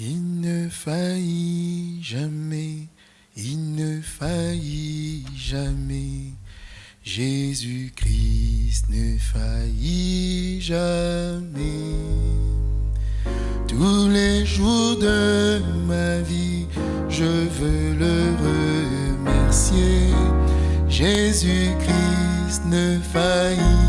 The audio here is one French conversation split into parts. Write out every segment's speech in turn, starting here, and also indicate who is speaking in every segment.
Speaker 1: Il ne faillit jamais, il ne faillit jamais. Jésus-Christ ne faillit jamais. Tous les jours de ma vie, je veux le remercier. Jésus-Christ ne faillit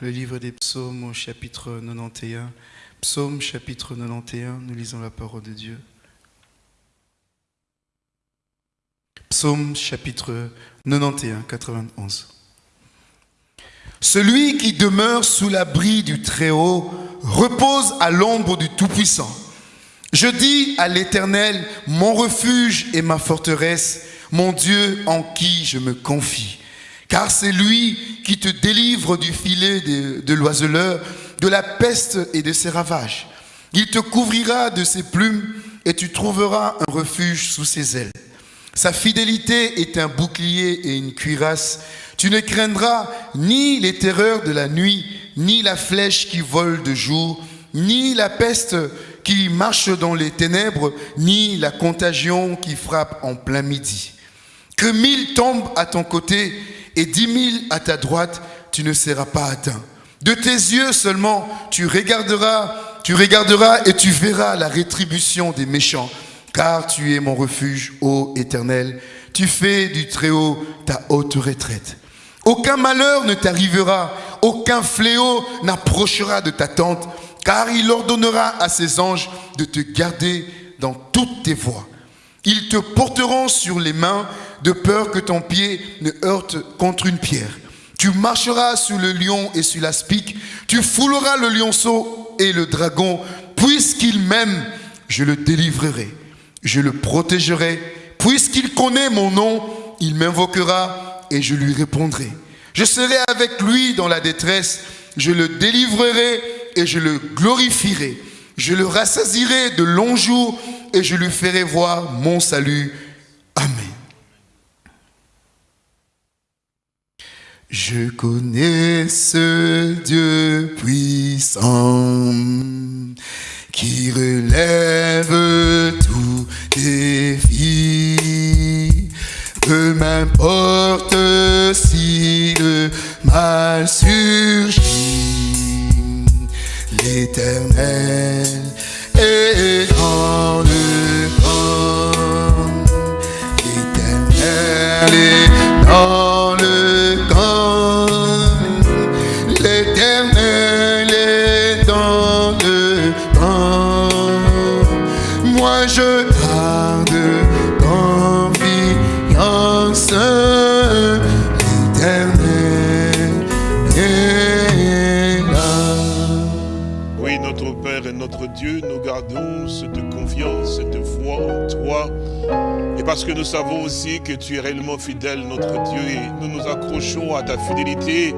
Speaker 1: le livre des psaumes au chapitre 91. Psaume chapitre 91, nous lisons la parole de Dieu. Psaume chapitre 91, 91. Celui qui demeure sous l'abri du Très-Haut repose à l'ombre du Tout-Puissant. Je dis à l'Éternel, mon refuge et ma forteresse, mon Dieu en qui je me confie. Car c'est lui qui te délivre du filet de, l'oiseleur, de la peste et de ses ravages. Il te couvrira de ses plumes et tu trouveras un refuge sous ses ailes. Sa fidélité est un bouclier et une cuirasse. Tu ne craindras ni les terreurs de la nuit, ni la flèche qui vole de jour, ni la peste qui marche dans les ténèbres, ni la contagion qui frappe en plein midi. Que mille tombent à ton côté et dix mille à ta droite, tu ne seras pas atteint. De tes yeux seulement, tu regarderas, tu regarderas et tu verras la rétribution des méchants, car tu es mon refuge, ô Éternel. Tu fais du Très-Haut ta haute retraite. Aucun malheur ne t'arrivera, aucun fléau n'approchera de ta tente, car il ordonnera à ses anges de te garder dans toutes tes voies. Ils te porteront sur les mains de peur que ton pied ne heurte contre une pierre. Tu marcheras sur le lion et sur l'aspic. Tu fouleras le lionceau et le dragon. Puisqu'il m'aime, je le délivrerai. Je le protégerai. Puisqu'il connaît mon nom, il m'invoquera et je lui répondrai. Je serai avec lui dans la détresse. Je le délivrerai et je le glorifierai. Je le rassasirai de longs jours et je lui ferai voir mon salut. Amen. Je connais ce Dieu puissant qui relève tous défis. Peu m'importe si le mal surgit, l'éternel est dans le camp. L'éternel est dans Je garde confiance. Là.
Speaker 2: Oui, notre Père et notre Dieu, nous gardons cette confiance, cette foi en toi. Et parce que nous savons aussi que tu es réellement fidèle, notre Dieu, nous nous accrochons à ta fidélité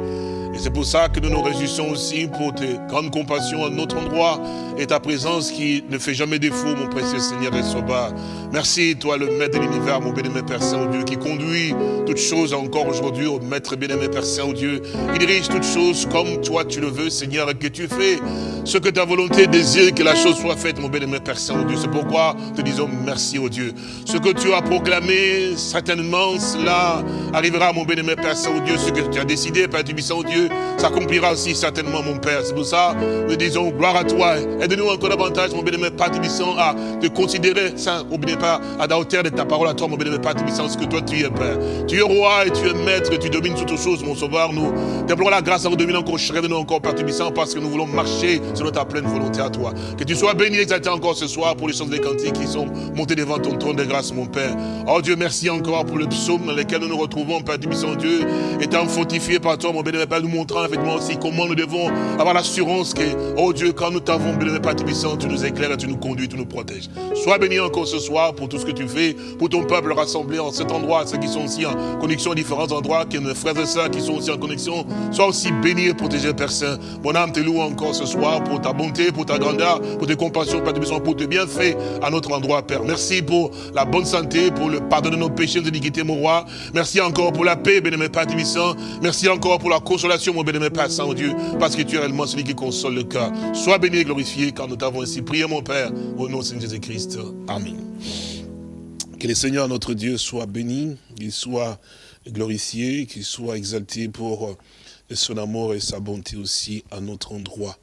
Speaker 2: c'est pour ça que nous nous réjouissons aussi pour tes grandes compassions à notre endroit et ta présence qui ne fait jamais défaut, mon précieux Seigneur et Sauveur. Merci, toi, le maître de l'univers, mon bien-aimé Père Saint-Dieu, qui conduit toutes choses encore aujourd'hui au maître bien-aimé Père Saint-Dieu. Il dirige toutes choses comme toi tu le veux, Seigneur, et que tu fais ce que ta volonté désire que la chose soit faite, mon bien-aimé Père Saint-Dieu. C'est pourquoi te disons merci, au Dieu. Ce que tu as proclamé, certainement, cela arrivera, mon bien-aimé Père Saint-Dieu. Ce que tu as décidé, Père du Saint-Dieu, s'accomplira aussi certainement, mon Père. C'est pour ça, nous disons gloire à toi. Aide-nous encore davantage, mon bien-aimé Père Tibissant, à te considérer, Saint, n'oubliez pas, à la hauteur de ta parole à toi, mon bien-aimé Père Tibissant, ce que toi tu es, Père. Tu es roi et tu es maître, et tu domines toutes choses, mon sauveur. Nous t'implorons la grâce à nous dominer encore, de nous encore, Père Tibissant, parce que nous voulons marcher selon ta pleine volonté à toi. Que tu sois béni et exalté encore ce soir pour les choses des cantiques qui sont montées devant ton trône de grâce, mon Père. Oh Dieu, merci encore pour le psaume dans lequel nous nous retrouvons, Père Tibissant, Dieu, étant fortifié par toi, mon bien-aimé Père, nous montrant effectivement aussi comment nous devons avoir l'assurance que, oh Dieu, quand nous t'avons, bien-aimé Père Tibissant, tu nous éclaires, tu nous conduis, tu nous protèges. Sois béni encore ce soir pour tout ce que tu fais, pour ton peuple rassemblé en cet endroit, ceux qui sont aussi en connexion à différents endroits, que nos frères et sœurs qui sont aussi en connexion, soient aussi bénis et protégés, Père Saint. Mon âme te loue encore ce soir pour ta bonté, pour ta grandeur, pour tes compassions, Père Tibissant, pour tes bienfaits à notre endroit, Père. Merci pour la bonne santé, pour le pardon de nos péchés, de iniquités, mon roi. Merci encore pour la paix, bien-aimé Père Tibissant. Merci encore pour la consolation, mon bien-aimé Père Saint-Dieu, parce que tu es réellement celui qui console le cœur. Sois béni et glorifié, car nous t'avons ainsi prié, mon Père, au nom de Jésus-Christ. Amen. Que le Seigneur, notre Dieu, soit béni, qu'il soit glorifié, qu'il soit exalté pour son amour et sa bonté aussi à notre endroit.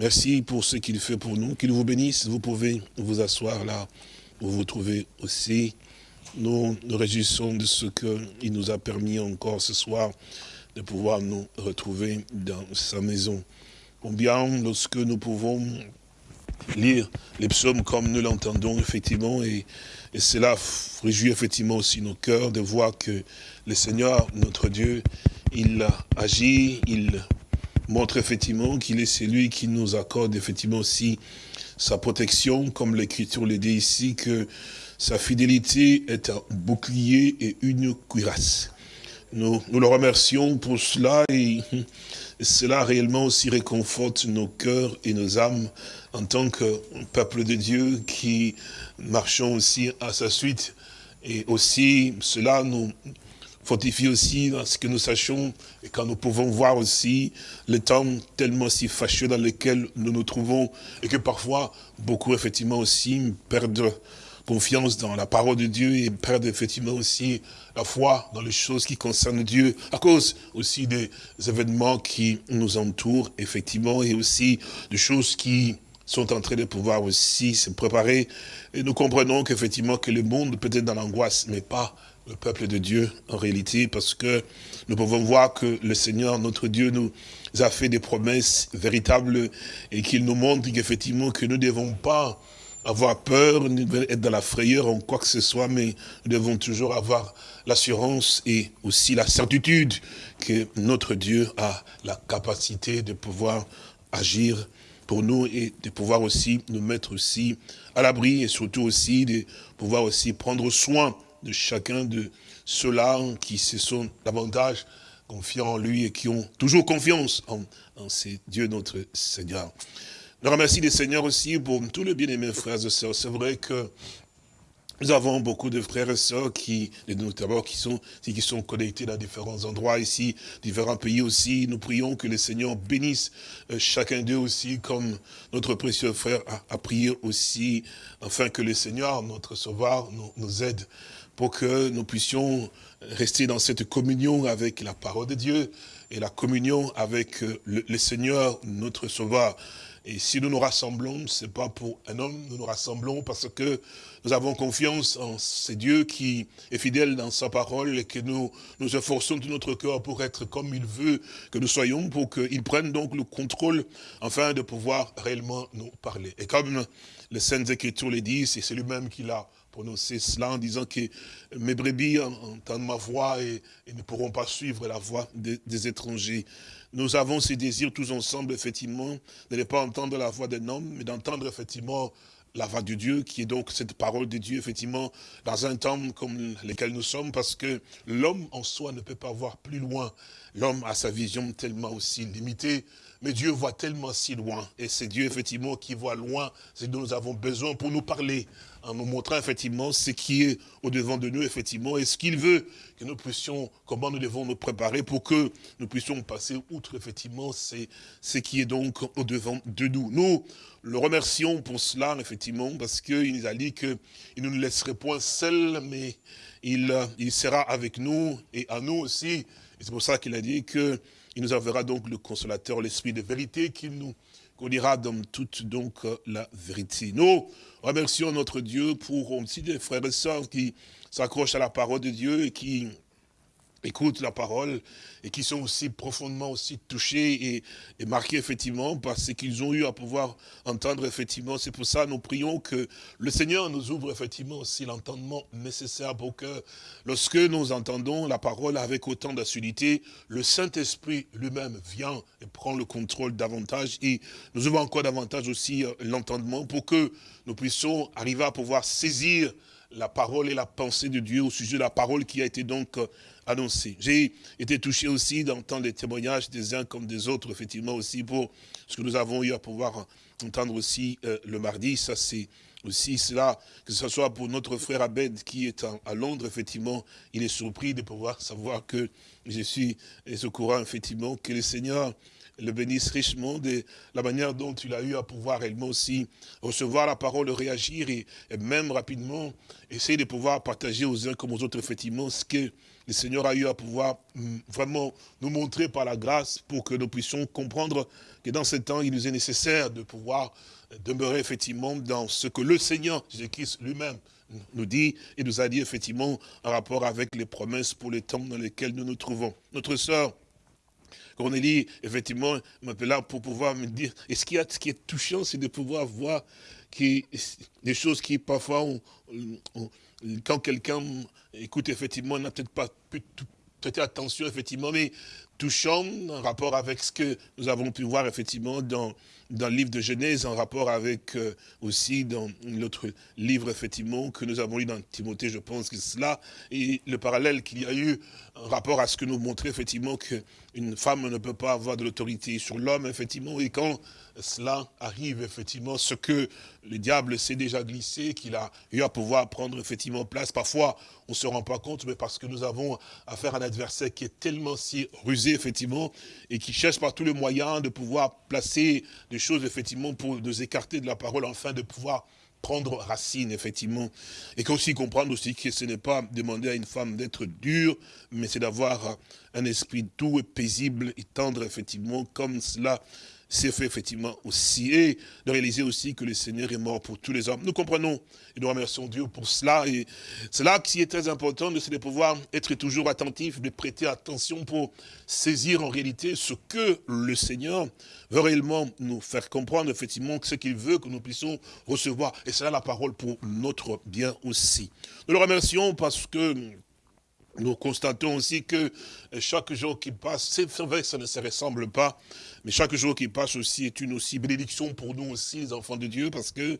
Speaker 2: Merci pour ce qu'il fait pour nous. Qu'il vous bénisse. Vous pouvez vous asseoir là où vous vous trouvez aussi. Nous nous réjouissons de ce qu'il nous a permis encore ce soir de pouvoir nous retrouver dans sa maison. Combien lorsque nous pouvons lire les psaumes comme nous l'entendons effectivement et, et, cela réjouit effectivement aussi nos cœurs de voir que le Seigneur, notre Dieu, il agit, il montre effectivement qu'il est celui qui nous accorde effectivement aussi sa protection, comme l'Écriture le dit ici, que sa fidélité est un bouclier et une cuirasse. Nous, nous le remercions pour cela et cela réellement aussi réconforte nos cœurs et nos âmes en tant que peuple de Dieu qui marchons aussi à sa suite. Et aussi, cela nous fortifie aussi dans ce que nous sachions et quand nous pouvons voir aussi le temps tellement si fâcheux dans lequel nous nous trouvons et que parfois beaucoup effectivement aussi perdent confiance dans la parole de Dieu et perdent effectivement aussi la foi dans les choses qui concernent Dieu à cause aussi des événements qui nous entourent effectivement et aussi des choses qui sont en train de pouvoir aussi se préparer. Et nous comprenons qu'effectivement que le monde peut être dans l'angoisse, mais pas le peuple de Dieu en réalité, parce que nous pouvons voir que le Seigneur, notre Dieu, nous a fait des promesses véritables et qu'il nous montre qu'effectivement que nous ne devons pas avoir peur, être dans la frayeur en quoi que ce soit, mais nous devons toujours avoir l'assurance et aussi la certitude que notre Dieu a la capacité de pouvoir agir pour nous et de pouvoir aussi nous mettre aussi à l'abri et surtout aussi de pouvoir aussi prendre soin de chacun de ceux-là qui se sont davantage confiants en lui et qui ont toujours confiance en, en ces Dieu notre Seigneur. Je remercie les Seigneurs aussi pour tous les bien-aimés frères et sœurs. C'est vrai que nous avons beaucoup de frères et sœurs qui, notamment, qui sont, qui sont connectés dans différents endroits ici, différents pays aussi. Nous prions que le Seigneur bénisse euh, chacun d'eux aussi, comme notre précieux frère a, prié aussi, afin que le Seigneur, notre Sauveur, nous, nous aide pour que nous puissions rester dans cette communion avec la parole de Dieu et la communion avec euh, le, Seigneur, notre Sauveur. Et si nous nous rassemblons, ce n'est pas pour un homme, nous nous rassemblons parce que nous avons confiance en ce Dieu qui est fidèle dans sa parole et que nous nous efforçons de notre cœur pour être comme il veut que nous soyons, pour qu'il prenne donc le contrôle afin de pouvoir réellement nous parler. Et comme les Saintes Écritures le disent, c'est lui-même qui l'a prononcer cela en disant que mes brebis entendent ma voix et, ne pourront pas suivre la voix des, étrangers. Nous avons ces désirs tous ensemble, effectivement, de ne pas entendre la voix d'un homme, mais d'entendre effectivement la voix de Dieu, qui est donc cette parole de Dieu, effectivement, dans un temps comme lequel nous sommes, parce que l'homme en soi ne peut pas voir plus loin. L'homme a sa vision tellement aussi limitée, mais Dieu voit tellement si loin. Et c'est Dieu, effectivement, qui voit loin ce dont nous avons besoin pour nous parler, en nous montrant, effectivement, ce qui est au-devant de nous, effectivement, et ce qu'il veut que nous puissions, comment nous devons nous préparer pour que nous puissions passer outre, effectivement, ce qui est donc au-devant de nous. Nous le remercions pour cela, effectivement, parce qu'il nous a dit qu'il ne nous laisserait point seuls, mais il, il sera avec nous et à nous aussi. Et c'est pour ça qu'il a dit qu'il nous enverra donc le consolateur, l'esprit de vérité, qui nous conduira dans toute donc la vérité. Nous remercions notre Dieu pour aussi des frères et sœurs qui s'accrochent à la parole de Dieu et qui écoutent la parole et qui sont aussi profondément aussi touchés et, marqués effectivement par ce qu'ils ont eu à pouvoir entendre effectivement. C'est pour ça nous prions que le Seigneur nous ouvre effectivement aussi l'entendement nécessaire pour que lorsque nous entendons la parole avec autant d'assiduité, le Saint-Esprit lui-même vient et prend le contrôle davantage et nous ouvre encore davantage aussi euh, l'entendement pour que nous puissions arriver à pouvoir saisir la parole et la pensée de Dieu au sujet de la parole qui a été donc annoncée. J'ai été touché aussi d'entendre les témoignages des uns comme des autres, effectivement aussi pour ce que nous avons eu à pouvoir entendre aussi euh, le mardi. Ça c'est aussi cela, que ce soit pour notre frère Abed qui est à Londres, effectivement, il est surpris de pouvoir savoir que je suis au courant, effectivement, que le Seigneur le bénisse richement de la manière dont il a eu à pouvoir réellement aussi recevoir la parole, réagir et, même rapidement essayer de pouvoir partager aux uns comme aux autres effectivement ce que le Seigneur a eu à pouvoir mm, vraiment nous montrer par la grâce pour que nous puissions comprendre que dans ce temps, il nous est nécessaire de pouvoir demeurer effectivement dans ce que le Seigneur Jésus-Christ lui-même nous dit et nous a dit effectivement en rapport avec les promesses pour les temps dans lesquels nous nous trouvons. Notre sœur Cornélie, effectivement, m'appela pour pouvoir me dire, et ce qui, est, ce qui est touchant, c'est de pouvoir voir des choses qui parfois, quand quelqu'un écoute, effectivement, n'a peut-être pas pu prêter attention, effectivement, mais touchant en rapport avec ce que nous avons pu voir, effectivement, dans, dans le livre de Genèse, en rapport avec euh, aussi dans l'autre livre, effectivement, que nous avons lu dans Timothée, je pense que cela, et le parallèle qu'il y a eu en rapport à ce que nous montrait, effectivement, qu'une femme ne peut pas avoir de l'autorité sur l'homme, effectivement, et quand cela arrive, effectivement, ce que le diable s'est déjà glissé, qu'il a eu à pouvoir prendre, effectivement, place, parfois, on ne se rend pas compte, mais parce que nous avons affaire à un adversaire qui est tellement si rusé, effectivement, et qui cherche par tous les moyens de pouvoir placer des choses, effectivement, pour nous écarter de la parole, afin de pouvoir prendre racine, effectivement. Et aussi comprendre aussi que ce n'est pas demander à une femme d'être dure, mais c'est d'avoir un esprit doux et paisible et tendre, effectivement, comme cela c'est fait effectivement aussi, et de réaliser aussi que le Seigneur est mort pour tous les hommes. Nous comprenons et nous remercions Dieu pour cela, et cela qui est très important, c'est de pouvoir être toujours attentif, de prêter attention pour saisir en réalité ce que le Seigneur veut réellement nous faire comprendre, effectivement, ce qu'il veut que nous puissions recevoir, et c'est là la parole pour notre bien aussi. Nous le remercions parce que nous constatons aussi que chaque jour qui passe, c'est vrai que ça ne se ressemble pas, mais chaque jour qui passe aussi est une aussi bénédiction pour nous aussi, les enfants de Dieu, parce que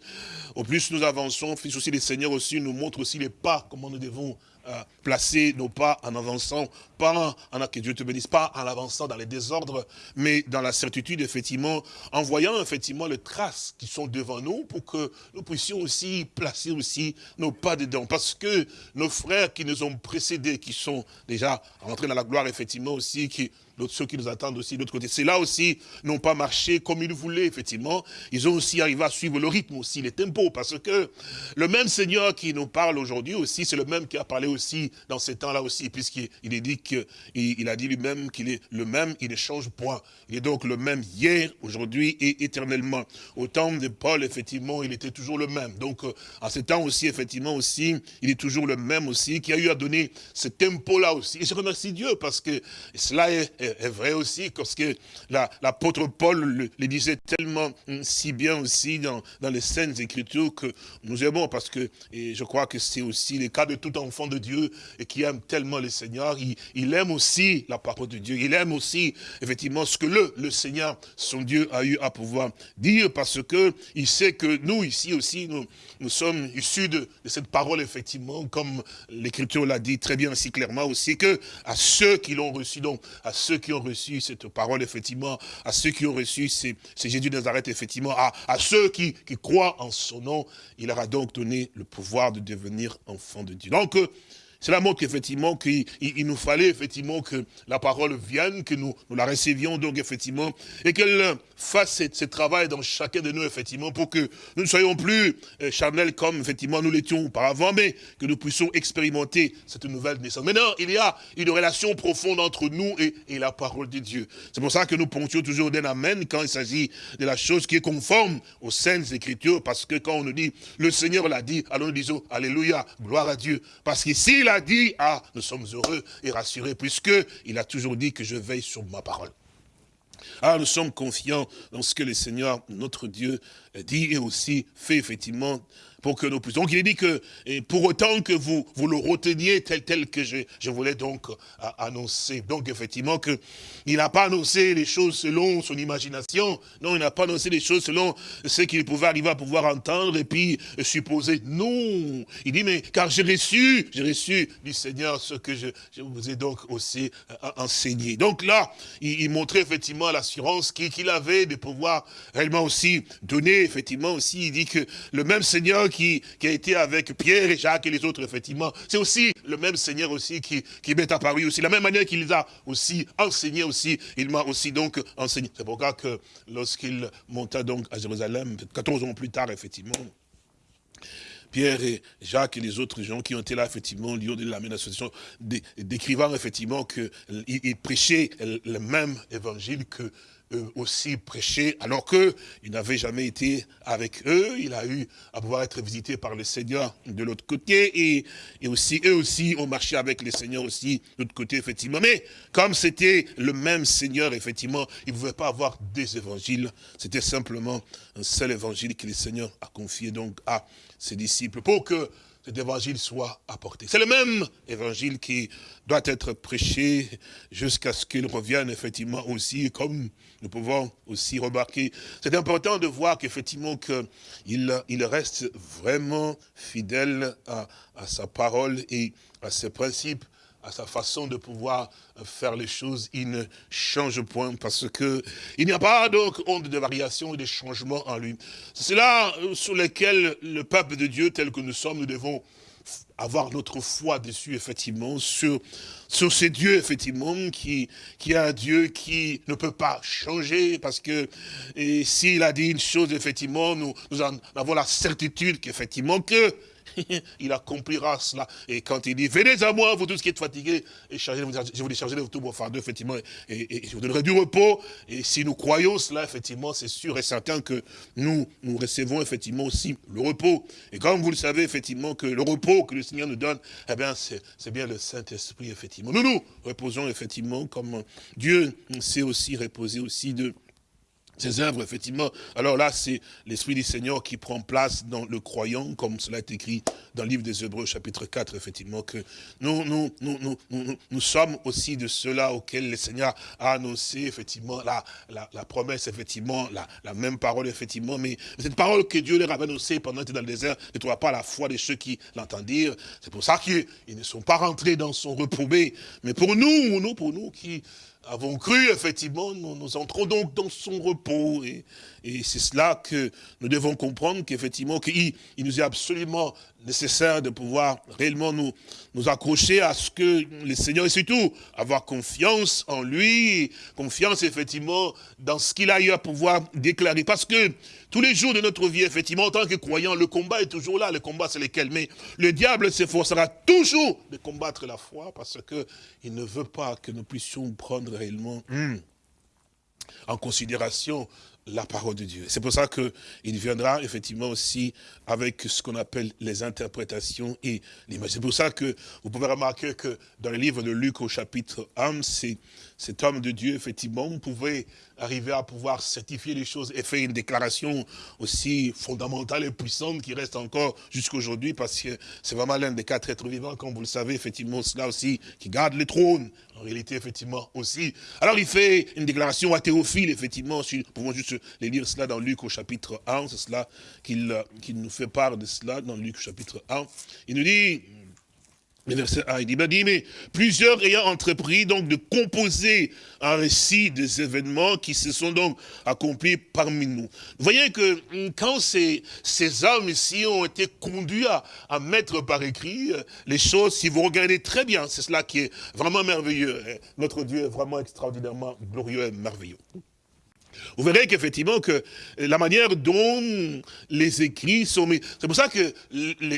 Speaker 2: au plus nous avançons, fils aussi les seigneurs aussi nous montrent aussi les pas, comment nous devons euh, placer nos pas en avançant, pas en, que Dieu te bénisse, pas en avançant dans les désordres, mais dans la certitude, effectivement, en voyant effectivement les traces qui sont devant nous pour que nous puissions aussi placer aussi nos pas dedans. Parce que nos frères qui nous ont précédés, qui sont déjà rentrés dans la gloire, effectivement aussi, qui ceux qui nous attendent aussi de l'autre côté. C'est là aussi, n'ont pas marché comme ils voulaient, effectivement. Ils ont aussi arrivé à suivre le rythme aussi, les tempos, parce que le même Seigneur qui nous parle aujourd'hui aussi, c'est le même qui a parlé aussi dans ces temps-là aussi, puisqu'il est dit qu'il il a dit lui-même qu'il est le même, il ne change point. Il est donc le même hier, aujourd'hui et éternellement. Au temps de Paul, effectivement, il était toujours le même. Donc, à ce temps aussi, effectivement aussi, il est toujours le même aussi, qui a eu à donner ce tempo-là aussi. Et je remercie Dieu parce que cela est est, vrai aussi, parce que l'apôtre Paul le, disait tellement hum, si bien aussi dans, dans les scènes écritures que nous aimons, parce que et je crois que c'est aussi le cas de tout enfant de Dieu et qui aime tellement le Seigneur. Il, il, aime aussi la parole de Dieu. Il aime aussi, effectivement, ce que le, le Seigneur, son Dieu, a eu à pouvoir dire, parce que il sait que nous, ici aussi, nous, nous sommes issus de, de cette parole, effectivement, comme l'Écriture l'a dit très bien, aussi clairement aussi, que à ceux qui l'ont reçu, donc, à ceux qui ont reçu cette parole, effectivement, à ceux qui ont reçu, c'est Jésus Nazareth, effectivement, à, à ceux qui, qui croient en son nom, il leur a donc donné le pouvoir de devenir enfant de Dieu. Donc, cela montre qu'effectivement, qu'il nous fallait effectivement que la parole vienne, que nous, la recevions donc effectivement, et qu'elle fasse ce, travail dans chacun de nous effectivement, pour que nous ne soyons plus euh, charnels comme effectivement nous l'étions auparavant, mais que nous puissions expérimenter cette nouvelle naissance. Maintenant, il y a une relation profonde entre nous et, et la parole de Dieu. C'est pour ça que nous ponctuons toujours d'un amen quand il s'agit de la chose qui est conforme aux saintes écritures, parce que quand on nous dit, le Seigneur l'a dit, alors nous disons, Alléluia, gloire à Dieu. Parce qu'ici, il a dit, ah, nous sommes heureux et rassurés, puisque il a toujours dit que je veille sur ma parole. Alors nous sommes confiants dans ce que le Seigneur, notre Dieu, dit et aussi fait effectivement Donc il dit que, pour autant que vous, vous le reteniez tel tel que je, je voulais donc annoncer. Donc effectivement que il n'a pas annoncé les choses selon son imagination. Non, il n'a pas annoncé les choses selon ce qu'il pouvait arriver à pouvoir entendre et puis supposer. Non, il dit mais car j'ai reçu, j'ai reçu du Seigneur ce que je, je vous ai donc aussi euh, enseigné. Donc là, il, il montrait effectivement l'assurance qu'il avait de pouvoir réellement aussi donner effectivement aussi. Il dit que le même Seigneur qui, a été avec Pierre et Jacques et les autres, effectivement. C'est aussi le même Seigneur aussi qui, qui m'est apparu aussi. La même manière qu'il les a aussi enseigné aussi, il m'a aussi donc enseigné. C'est pourquoi lorsqu'il monta donc à Jérusalem, 14 ans plus tard, effectivement, Pierre et Jacques et les autres gens qui ont été là, effectivement, lui ont donné la même association, décrivant effectivement qu'ils prêchaient le même évangile que aussi prêché, alors qu'il n'avait jamais été avec eux. Il a eu à pouvoir être visité par le Seigneur de l'autre côté, et, et, aussi eux aussi ont marché avec le Seigneur aussi de l'autre côté, effectivement. Mais comme c'était le même Seigneur, effectivement, il ne pouvait pas avoir des évangiles. C'était simplement un seul évangile que le Seigneur a confié donc à ses disciples pour que cet évangile soit apporté. C'est le même évangile qui doit être prêché jusqu'à ce qu'il revienne effectivement aussi, comme nous pouvons aussi remarquer. C'est important de voir qu'effectivement qu'il il reste vraiment fidèle à, à sa parole et à ses principes à sa façon de pouvoir faire les choses, il ne change point parce que il n'y a pas donc honte de variation et de changement en lui. C'est là euh, sur lequel le peuple de Dieu tel que nous sommes, nous devons avoir notre foi dessus, effectivement, sur, sur ces dieux, effectivement, qui, qui est un Dieu qui ne peut pas changer, parce que s'il a dit une chose, effectivement, nous, nous en avons la certitude qu'effectivement, que il accomplira cela. Et quand il dit, venez à moi, vous tous qui êtes fatigués, et chargez, je vous déchargerai de tout vos fardeaux, effectivement, et, je vous donnerai du repos. Et si nous croyons cela, effectivement, c'est sûr et certain que nous, nous recevons effectivement aussi le repos. Et comme vous le savez, effectivement, que le repos que le Seigneur nous donne, eh bien, c'est bien le Saint-Esprit, effectivement. Nous nous reposons, effectivement, comme Dieu s'est aussi reposé aussi de ces œuvres, effectivement, alors là, c'est l'Esprit du Seigneur qui prend place dans le croyant, comme cela est écrit dans le livre des Hébreux, chapitre 4, effectivement, que nous, nous, nous, nous, nous, sommes aussi de ceux-là auxquels le Seigneur a annoncé, effectivement, la, la, promesse, effectivement, la, la, même parole, effectivement, mais cette parole que Dieu leur a annoncée pendant qu'ils étaient dans le désert ne trouva pas la foi de ceux qui l'entendent dire. C'est pour ça qu'ils ne sont pas rentrés dans son repos. Mais pour nous, nous, pour nous qui avons cru, effectivement, nous, entrons donc dans son repos. Et, et c'est cela que nous devons comprendre, qu'effectivement, qu'il il nous est absolument nécessaire de pouvoir réellement nous, nous accrocher à ce que le Seigneur, et surtout avoir confiance en lui, confiance effectivement dans ce qu'il a eu à pouvoir déclarer. Parce que tous les jours de notre vie, effectivement, en tant que croyant, le combat est toujours là, le combat c'est lequel? Mais le diable s'efforcera toujours de combattre la foi parce que il ne veut pas que nous puissions prendre réellement hmm, en considération la parole de Dieu. C'est pour ça qu'il viendra effectivement aussi avec ce qu'on appelle les interprétations et l'image. C'est pour ça que vous pouvez remarquer que dans le livre de Luc au chapitre 1, c'est cet homme de Dieu, effectivement, pouvait arriver à pouvoir certifier les choses et faire une déclaration aussi fondamentale et puissante qui reste encore jusqu'à aujourd'hui parce que c'est vraiment l'un des quatre êtres vivants, comme vous le savez, effectivement, cela aussi, qui garde le trône, réalité, effectivement, aussi. Alors, il fait une déclaration à Théophile, effectivement, nous pouvons juste les lire cela dans Luc au chapitre 1, c'est cela qu'il nous fait part de cela dans Luc au chapitre 1. Il nous dit, verset 1, il dit, dit, mais plusieurs ayant entrepris donc de composer un récit des événements qui se sont donc accomplis parmi nous. Vous voyez que hum, quand ces, ces hommes ici ont été conduits à, à mettre par écrit euh, les choses, si vous regardez très bien, c'est cela qui est vraiment merveilleux. Hein. Notre Dieu est vraiment extraordinairement glorieux et merveilleux. Vous verrez qu'effectivement, que la manière dont les écrits sont mis, c'est pour ça que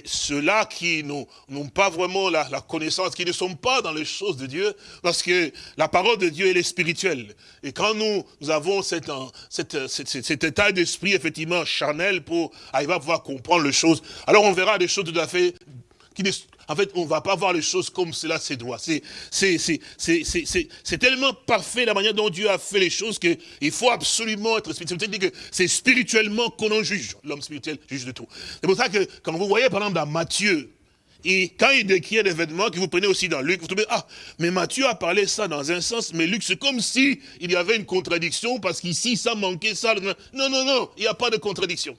Speaker 2: ceux-là qui n'ont pas vraiment la, connaissance, qui ne sont pas dans les choses de Dieu, parce que la parole de Dieu, elle est spirituelle. Et quand nous, avons cet, cet état d'esprit, effectivement, charnel, pour arriver à pouvoir comprendre les choses, alors on verra des choses tout à fait en fait, on ne va pas voir les choses comme cela se doit. C'est tellement parfait la manière dont Dieu a fait les choses qu'il faut absolument être spirituel. C'est spirituellement qu'on en juge. L'homme spirituel juge de tout. C'est pour ça que quand vous voyez par exemple dans Matthieu, et quand il décrit un événement que vous prenez aussi dans Luc, vous trouvez, ah, mais Matthieu a parlé ça dans un sens, mais Luc, c'est comme si y avait une contradiction, parce qu'ici, ça manquait ça. Non, non, non, il n'y a pas de contradiction.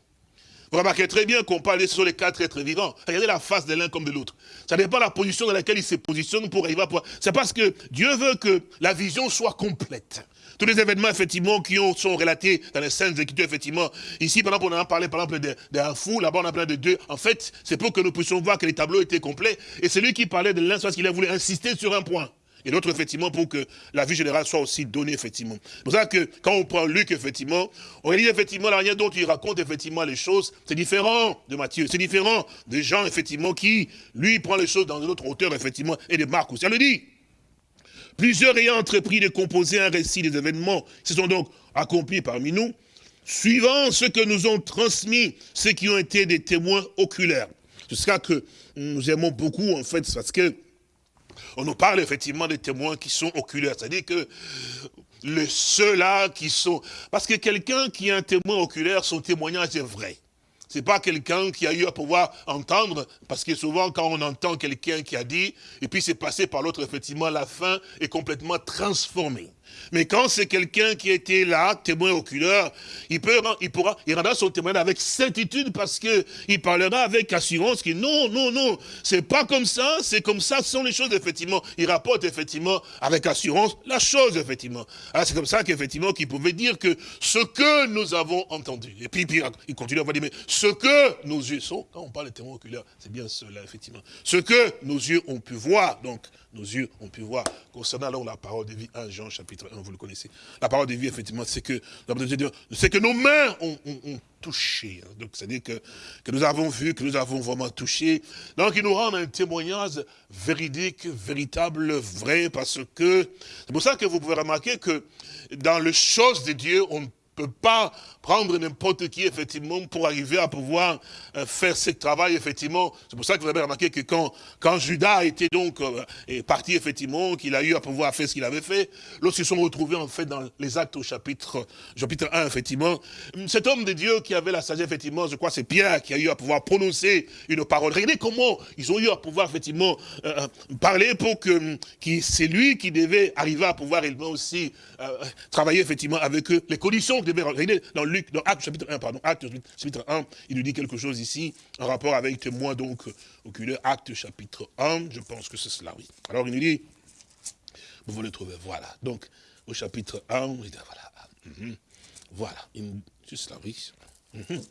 Speaker 2: Vous remarquez très bien qu'on parle sur les quatre êtres vivants. Regardez la face de l'un comme de l'autre. Ça n'est pas la position dans laquelle il se positionne pour arriver à pouvoir. C'est parce que Dieu veut que la vision soit complète. Tous les événements, effectivement, qui ont, sont relatés dans les scènes Écritures, effectivement. Ici, par exemple, on a parlé, par exemple, d'un fou. Là-bas, on a parlé de deux. En fait, c'est pour que nous puissions voir que les tableaux étaient complets. Et c'est lui qui parlait de l'un, parce qu'il a voulu insister sur un point et l'autre, effectivement, pour que la vie générale soit aussi donnée, effectivement. C'est pour ça que, quand on prend Luc, effectivement, on réalise, effectivement, la manière dont il raconte, effectivement, les choses, c'est différent de Matthieu, c'est différent des gens, effectivement, qui, lui, prend les choses dans une autre hauteur, effectivement, et de Marc aussi. Elle le dit. Plusieurs ayant entrepris de composer un récit des événements se sont donc accomplis parmi nous, suivant ce que nous ont transmis ceux qui ont été des témoins oculaires. C'est ça que nous aimons beaucoup, en fait, parce que on nous parle effectivement des témoins qui sont oculaires. C'est-à-dire que ceux-là qui sont... Parce que quelqu'un qui est un témoin oculaire, son témoignage est vrai. C'est pas quelqu'un qui a eu à pouvoir entendre, parce que souvent quand on entend quelqu'un qui a dit, et puis c'est passé par l'autre, effectivement, la fin est complètement transformée. Mais quand c'est quelqu'un qui était là, témoin oculaire, il, peut, il pourra, il rendra son témoignage avec certitude parce que il parlera avec assurance que non, non, non, c'est pas comme ça, c'est comme ça, ce sont les choses, effectivement. Il rapporte, effectivement, avec assurance, la chose, effectivement. c'est comme ça qu'effectivement, qu'il pouvait dire que ce que nous avons entendu. Et puis, il continue à dire, mais ce que nos yeux sont, quand on parle de témoin oculaire, c'est bien cela, effectivement. Ce que nos yeux ont pu voir, donc, nos yeux ont pu voir, concernant alors la parole de vie, 1 Jean chapitre 1, vous le connaissez. La parole de vie, effectivement, c'est que, c'est que nos mains ont, touché. Hein. Donc, c'est-à-dire que, que nous avons vu, que nous avons vraiment touché. Donc, il nous rend un témoignage véridique, véritable, vrai, parce que, c'est pour ça que vous pouvez remarquer que dans les choses de Dieu, on ne peut pas prendre n'importe qui, effectivement, pour arriver à pouvoir euh, faire ce travail, effectivement. C'est pour ça que vous avez remarqué que quand, quand Judas était donc euh, est parti, effectivement, qu'il a eu à pouvoir faire ce qu'il avait fait, lorsqu'ils sont retrouvés, en fait, dans les actes au chapitre, chapitre 1, effectivement, cet homme de Dieu qui avait la sagesse, effectivement, je crois c'est Pierre qui a eu à pouvoir prononcer une parole. Regardez comment ils ont eu à pouvoir, effectivement, euh, parler pour que, c'est lui qui devait arriver à pouvoir également aussi travailler, effectivement, avec eux. Les conditions regardez, dans le dans Acte chapitre 1, pardon, Acte chapitre 1, il nous dit quelque chose ici, en rapport avec témoin donc oculaire, Acte chapitre 1, je pense que c'est cela, oui. Alors il nous dit, vous le trouvez, voilà. Donc, au chapitre 1, il dit, voilà, mm voilà, c'est cela, oui. Mhm.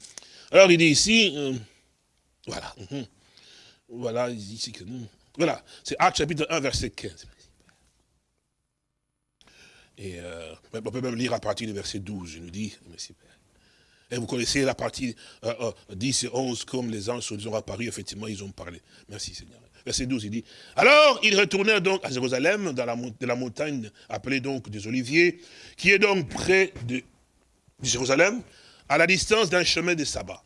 Speaker 2: Alors il dit ici, euh, voilà, mhm. voilà, ici que, voilà, c'est Acte chapitre 1, verset 15. Et euh, on peut même lire à partir du verset 12, je nous dis, merci Père. Et vous connaissez la partie 10 euh, et 11, comme les anges sont apparus, effectivement, ils ont parlé. Merci Seigneur. Verset 12, il dit, alors ils retournèrent donc à Jérusalem, dans la, de la montagne appelée donc des Oliviers, qui est donc près de Jérusalem, à la distance d'un chemin de sabbat.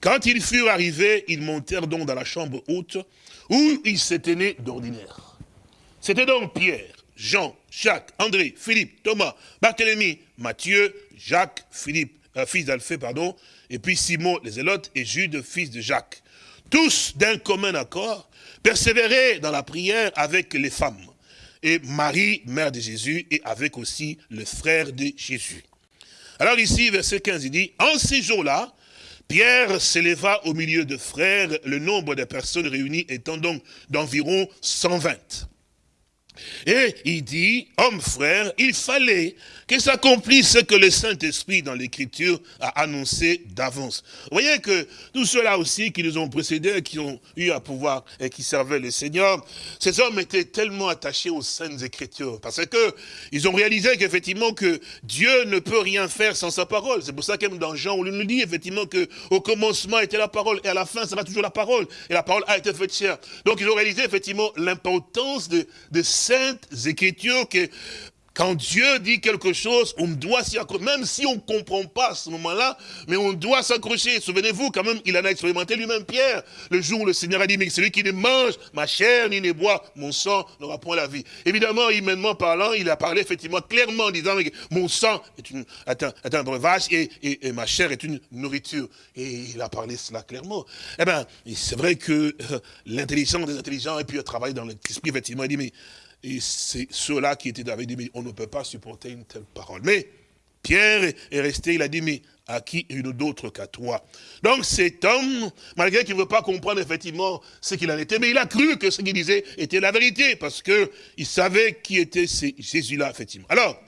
Speaker 2: Quand ils furent arrivés, ils montèrent donc dans la chambre haute, où ils s'étaient nés d'ordinaire. C'était donc Pierre, Jean, Jacques, André, Philippe, Thomas, Barthélemy, Matthieu, Jacques, Philippe, euh, fils d'Alphée, pardon, et puis Simon les Zélotes et Jude, fils de Jacques. Tous d'un commun accord, persévéraient dans la prière avec les femmes, et Marie, mère de Jésus, et avec aussi le frère de Jésus. Alors ici, verset 15, il dit, en ces jours-là, Pierre s'éleva au milieu de frères, le nombre de personnes réunies étant donc d'environ 120. Et il dit, homme frère, il fallait que s'accomplisse ce que le Saint-Esprit dans l'Écriture a annoncé d'avance. Vous voyez que tous ceux-là aussi qui nous ont précédés, qui ont eu à pouvoir et qui servaient le Seigneur, ces hommes étaient tellement attachés aux Saintes Écritures, parce que ils ont réalisé qu'effectivement que Dieu ne peut rien faire sans sa parole. C'est pour ça que dans Jean, on nous dit effectivement que au commencement était la parole, et à la fin, ça sera toujours la parole, et la parole a été faite chère. Donc ils ont réalisé effectivement l'importance de, de Saintes Écritures, que quand Dieu dit quelque chose, on doit s'y accrocher, même si on ne comprend pas à ce moment-là, mais on doit s'accrocher. Souvenez-vous, quand même, il en a expérimenté lui-même Pierre, le jour où le Seigneur a dit, mais celui qui ne mange ma chair ni ne boit mon sang n'aura point la vie. Évidemment, humainement parlant, il a parlé effectivement clairement en disant, mon sang est, une, un breuvage et, et, ma chair est une nourriture. Et il a parlé cela clairement. Eh bien, c'est vrai que euh, l'intelligence des intelligents et puis le travail dans l'esprit, effectivement, il dit, mais et c'est ceux-là qui étaient avec dit, mais on ne peut pas supporter une telle parole. Mais Pierre est resté, il a dit, mais à qui une d'autre qu'à toi? Donc cet homme, malgré qu'il ne veut pas comprendre effectivement ce qu'il en était, mais il a cru que ce qu'il disait était la vérité, parce qu'il savait qui était Jésus-là, effectivement. Alors,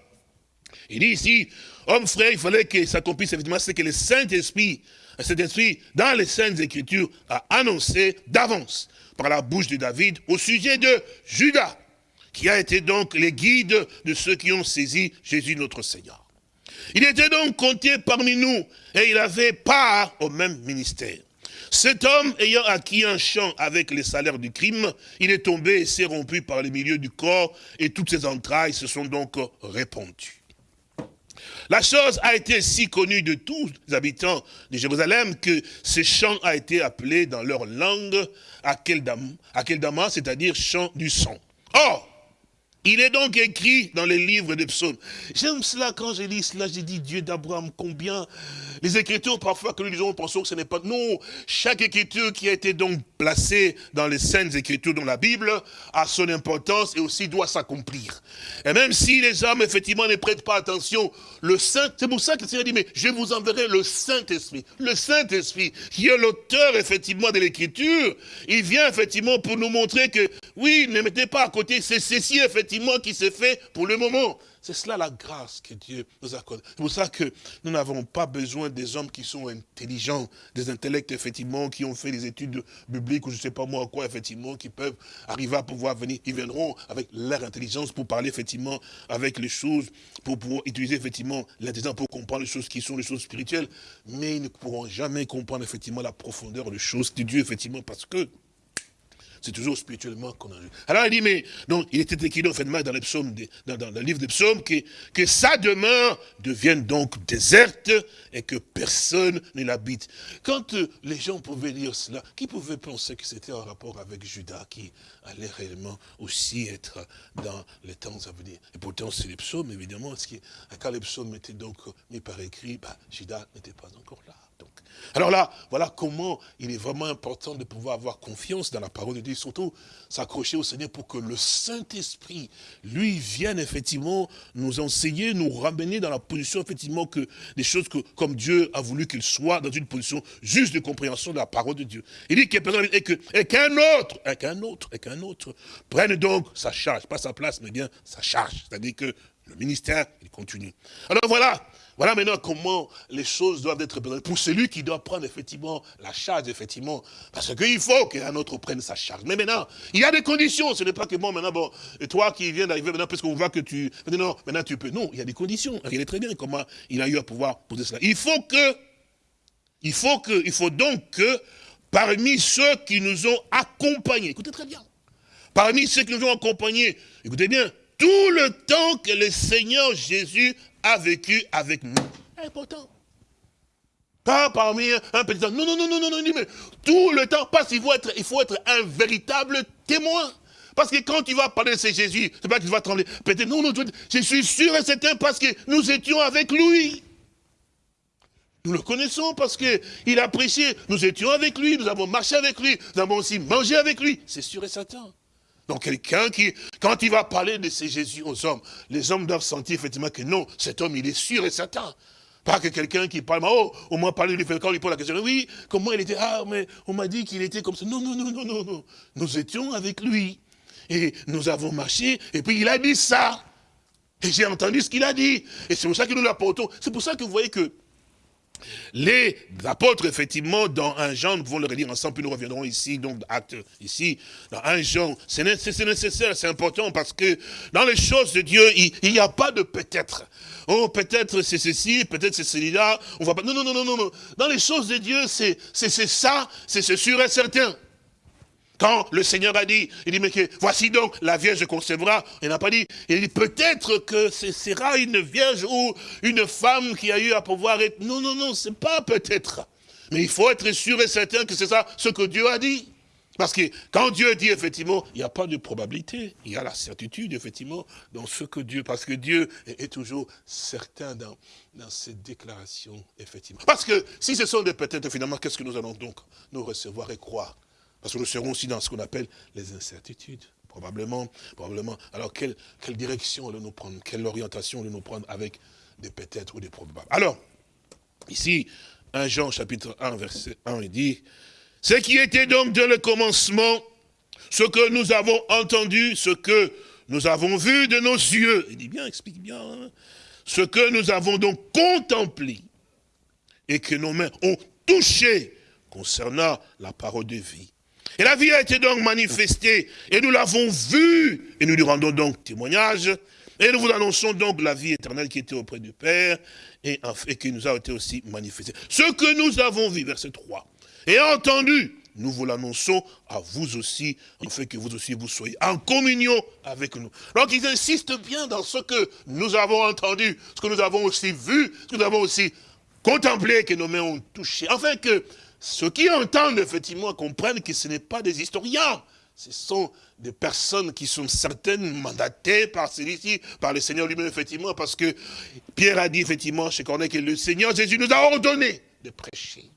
Speaker 2: il dit ici, homme frère, il fallait que s'accomplisse effectivement ce que le Saint-Esprit, cet esprit, dans les Saintes Écritures, a annoncé d'avance, par la bouche de David, au sujet de Judas qui a été donc les guides de ceux qui ont saisi Jésus notre Seigneur. Il était donc compté parmi nous et il avait part au même ministère. Cet homme ayant acquis un champ avec les salaires du crime, il est tombé et s'est rompu par le milieu du corps et toutes ses entrailles se sont donc répandues. La chose a été si connue de tous les habitants de Jérusalem que ce champ a été appelé dans leur langue Akeldama, c'est-à-dire champ du sang. Or, il est donc écrit dans les livres des psaumes. J'aime cela quand je lis cela, j'ai dit Dieu d'Abraham, combien les écritures parfois que nous lisons, pensons que ce n'est pas... Non, chaque écriture qui a été donc placée dans les saintes écritures dans la Bible a son importance et aussi doit s'accomplir. Et même si les hommes effectivement ne prêtent pas attention, le Saint, c'est pour ça que le Seigneur dit, mais je vous enverrai le Saint-Esprit. Le Saint-Esprit, qui est l'auteur effectivement de l'écriture, il vient effectivement pour nous montrer que, oui, ne mettez pas à côté, c'est ceci effectivement qui s'est fait pour le moment. C'est cela la grâce que Dieu nous accorde. C'est pour ça que nous n'avons pas besoin des hommes qui sont intelligents, des intellects, effectivement, qui ont fait des études bibliques ou je ne sais pas moi quoi, effectivement, qui peuvent arriver à pouvoir venir. Ils viendront avec leur intelligence pour parler, effectivement, avec les choses, pour pouvoir utiliser, effectivement, l'intelligence pour comprendre les choses qui sont les choses spirituelles. Mais ils ne pourront jamais comprendre, effectivement, la profondeur des choses de Dieu, effectivement, parce que c'est toujours spirituellement qu'on a. Alors il dit, mais il était écrit dans, dans, le livre des psaumes que, que sa demeure devienne donc déserte et que personne ne l'habite. Quand euh, les gens pouvaient lire cela, qui pouvait penser que c'était en rapport avec Judas qui allait réellement aussi être dans les temps à venir? Et pourtant c'est les psaumes évidemment, parce que quand les psaumes étaient donc mis par écrit, bah, Judas n'était pas encore là. Alors là, voilà comment il est vraiment important de pouvoir avoir confiance dans la parole de Dieu, surtout s'accrocher au Seigneur pour que le Saint-Esprit, lui, vienne effectivement nous enseigner, nous ramener dans la position, effectivement, que des choses que, comme Dieu a voulu qu'il soit dans une position juste de compréhension de la parole de Dieu. Il dit qu'un autre, et qu'un autre, et qu'un autre prenne donc sa charge, pas sa place, mais bien sa charge. C'est-à-dire que le ministère, il continue. Alors voilà, voilà maintenant comment les choses doivent être. Pour celui qui doit prendre effectivement la charge, effectivement. Parce qu'il faut qu'un autre prenne sa charge. Mais maintenant, il y a des conditions. Ce n'est pas que bon, maintenant, bon, et toi qui viens d'arriver maintenant, parce qu'on voit que tu... Non, maintenant tu peux. Non, il y a des conditions. Regardez très bien comment il a eu à pouvoir poser cela. Il faut que, il faut que, il faut donc que, parmi ceux qui nous ont accompagnés, écoutez très bien, parmi ceux qui nous ont accompagnés, écoutez bien, tout le temps que le Seigneur Jésus a vécu avec nous. important. Pas parmi un petit Non, non, non, non, non, non, mais tout le temps, parce qu'il faut être, il faut être un véritable témoin. Parce que quand tu vas parler de ce Jésus, c'est pas que tu vas trembler. Peut-être, non, non, je suis sûr et certain parce que nous étions avec lui. Nous le connaissons parce qu'il a prêché. Nous étions avec lui, nous avons marché avec lui, nous avons aussi mangé avec lui. C'est sûr et certain. Donc quelqu'un qui, quand il va parler de ces Jésus aux hommes, les hommes doivent sentir effectivement que non, cet homme, il est sûr et certain. Pas que quelqu'un qui parle, oh, moins parler lui, quand il pose la question, oui, comment il était, ah, mais on m'a dit qu'il était comme ça. Non, non, non, non, non, non. Nous étions avec lui. Et nous avons marché, et puis il a dit ça. Et j'ai entendu ce qu'il a dit. Et c'est pour ça que nous l'apportons. C'est pour ça que vous voyez que les apôtres, effectivement, dans un Jean, nous pouvons le relire ensemble, puis nous reviendrons ici, donc acte ici, dans un Jean, c'est nécessaire, c'est important, parce que dans les choses de Dieu, il n'y a pas de peut-être. Oh, peut-être c'est ceci, peut-être c'est celui-là, on va pas... Non, non, non, non, non. Dans les choses de Dieu, c'est ça, c'est sûr et certain. Quand le Seigneur a dit, il dit, mais que, voici donc, la Vierge concevra, il n'a pas dit, il dit, peut-être que ce sera une Vierge ou une femme qui a eu à pouvoir être, non, non, non, c'est pas peut-être. Mais il faut être sûr et certain que c'est ça ce que Dieu a dit. Parce que quand Dieu dit, effectivement, il n'y a pas de probabilité, il y a la certitude, effectivement, dans ce que Dieu, parce que Dieu est, toujours certain dans, dans ses déclarations, effectivement. Parce que si ce sont des peut-être, finalement, qu'est-ce que nous allons donc nous recevoir et croire? Parce que nous serons aussi dans ce qu'on appelle les incertitudes. Probablement, probablement. Alors, quelle, quelle direction allons-nous prendre? Quelle orientation allons-nous prendre avec des peut-être ou des probables? Alors, ici, 1 Jean chapitre 1, verset 1, il dit, « Ce qui était donc dans le commencement, ce que nous avons entendu, ce que nous avons vu de nos yeux. » Il dit bien, explique bien. Hein. Ce que nous avons donc contemplé et que nos mains ont touché concernant la parole de vie. Et la vie a été donc manifestée, et nous l'avons vue, et nous lui rendons donc témoignage, et nous vous annonçons donc la vie éternelle qui était auprès du Père, et, qui nous a été aussi manifestée. Ce que nous avons vu, verset 3, et entendu, nous vous l'annonçons à vous aussi, en fait que vous aussi vous soyez en communion avec nous. Donc ils insistent bien dans ce que nous avons entendu, ce que nous avons aussi vu, ce que nous avons aussi contemplé, que nos mains ont touché, afin que ceux qui entendent, effectivement, comprennent que ce n'est pas des historiens. Ce sont des personnes qui sont certaines mandatées par celui-ci, par le Seigneur lui-même, effectivement, parce que Pierre a dit, effectivement, chez Corneille, que le Seigneur Jésus nous a ordonné de prêcher.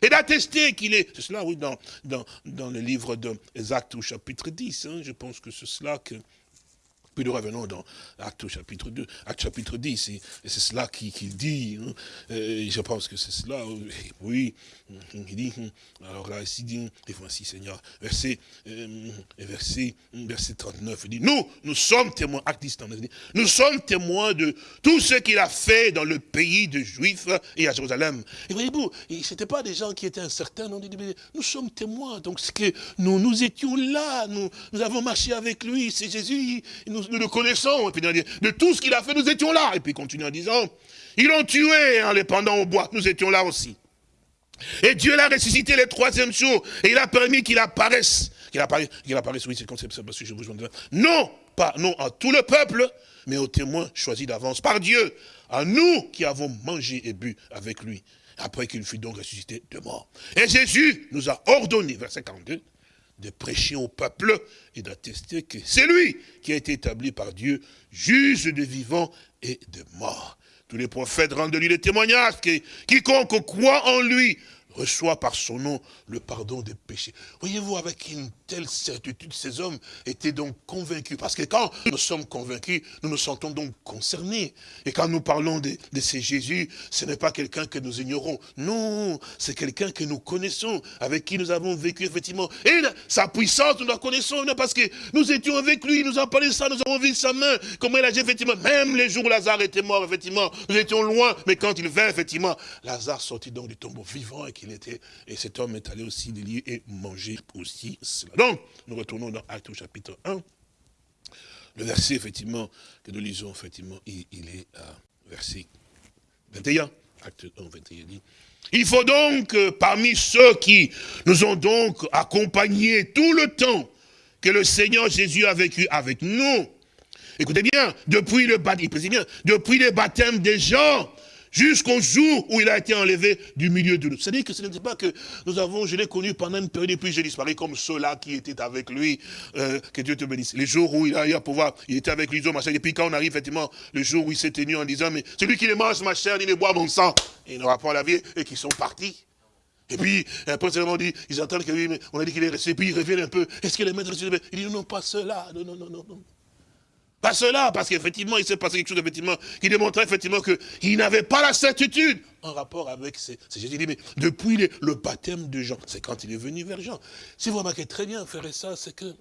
Speaker 2: Et d'attester qu'il est, c'est cela, oui, dans, le livre des Actes au chapitre 10, hein, je pense que c'est cela que puis nous revenons dans Acte chapitre 2, Acte chapitre 10, et, c'est cela qu'il dit, hein. je pense que c'est cela, oui, il dit, alors là, ici, dit, voici Seigneur, verset, euh, verset, verset 39, il dit, nous, nous sommes témoins, acte nous sommes témoins de tout ce qu'il a fait dans le pays de Juifs et à Jérusalem. Et voyez-vous, ce n'étaient pas des gens qui étaient incertains, nous sommes témoins, donc c'est que nous, nous étions là, nous, nous avons marché avec lui, c'est Jésus, nous, le connaissons. Et puis de tout ce qu'il a fait, nous étions là. Et puis il continue en disant, ils l'ont tué en les pendant au bois, nous étions là aussi. Et Dieu l'a ressuscité le troisième jour, et il a permis qu'il apparaisse. Qu'il apparaisse, oui, c'est comme ça, parce que je vous Non, pas, non, à tout le peuple, mais aux témoins choisis d'avance par Dieu, à nous qui avons mangé et bu avec lui, après qu'il fut donc ressuscité de mort. Et Jésus nous a ordonné, verset 42, de prêcher au peuple et d'attester que c'est lui qui a été établi par Dieu, juge de vivants et de morts. Tous les prophètes rendent de lui le témoignage que quiconque croit en lui reçoit par son nom le pardon des péchés. Voyez-vous, avec une telle certitude, ces hommes étaient donc convaincus. Parce que quand nous sommes convaincus, nous nous sentons donc concernés. Et quand nous parlons de, de ces Jésus, ce n'est pas quelqu'un que nous ignorons. Non, c'est quelqu'un que nous connaissons, avec qui nous avons vécu effectivement. Et sa puissance, nous la connaissons, parce que nous étions avec lui, nous avons parlé de ça, nous avons vu sa main, comment il a effectivement, même les jours où Lazare était mort, effectivement, nous étions loin, mais quand il vint, effectivement, Lazare sortit donc du tombeau vivant qu'il était, et cet homme est allé aussi lieux et manger aussi cela. Donc, nous retournons dans Acte au chapitre 1. Le verset, effectivement, que nous lisons, effectivement, il, est verset 21. Acte 1, 21 dit. Il faut donc, euh, parmi ceux qui nous ont donc accompagnés tout le temps que le Seigneur Jésus a vécu avec nous, écoutez bien, depuis le baptême, depuis le baptême des gens jusqu'au jour où il a été enlevé du milieu de nous. C'est-à-dire que ce n'est pas que nous avons, je l'ai connu pendant une période, et puis j'ai disparu comme ceux-là qui étaient avec lui, euh, que Dieu te bénisse. Les jours où il a eu à pouvoir, il était avec lui, machin, et puis quand on arrive effectivement, le jour où il s'est tenu en disant, mais celui qui les mange ma chair, il les boit mon sang, il n'aura pas la vie, et qui sont partis. Et puis, après, dit, ils entendent que mais on a dit qu'il est resté, puis ils reviennent un peu. Est-ce que les maîtres, il dit, non, pas cela, non, non, non, non, non. Pas cela, parce qu'effectivement, il s'est passé quelque chose effectivement, qui démontrait effectivement qu'il n'avait pas la certitude en rapport avec ces, Jésus. dit, mais depuis le, baptême de Jean, c'est quand il est venu vers Jean. Si vous remarquez très bien, faire ça, c'est que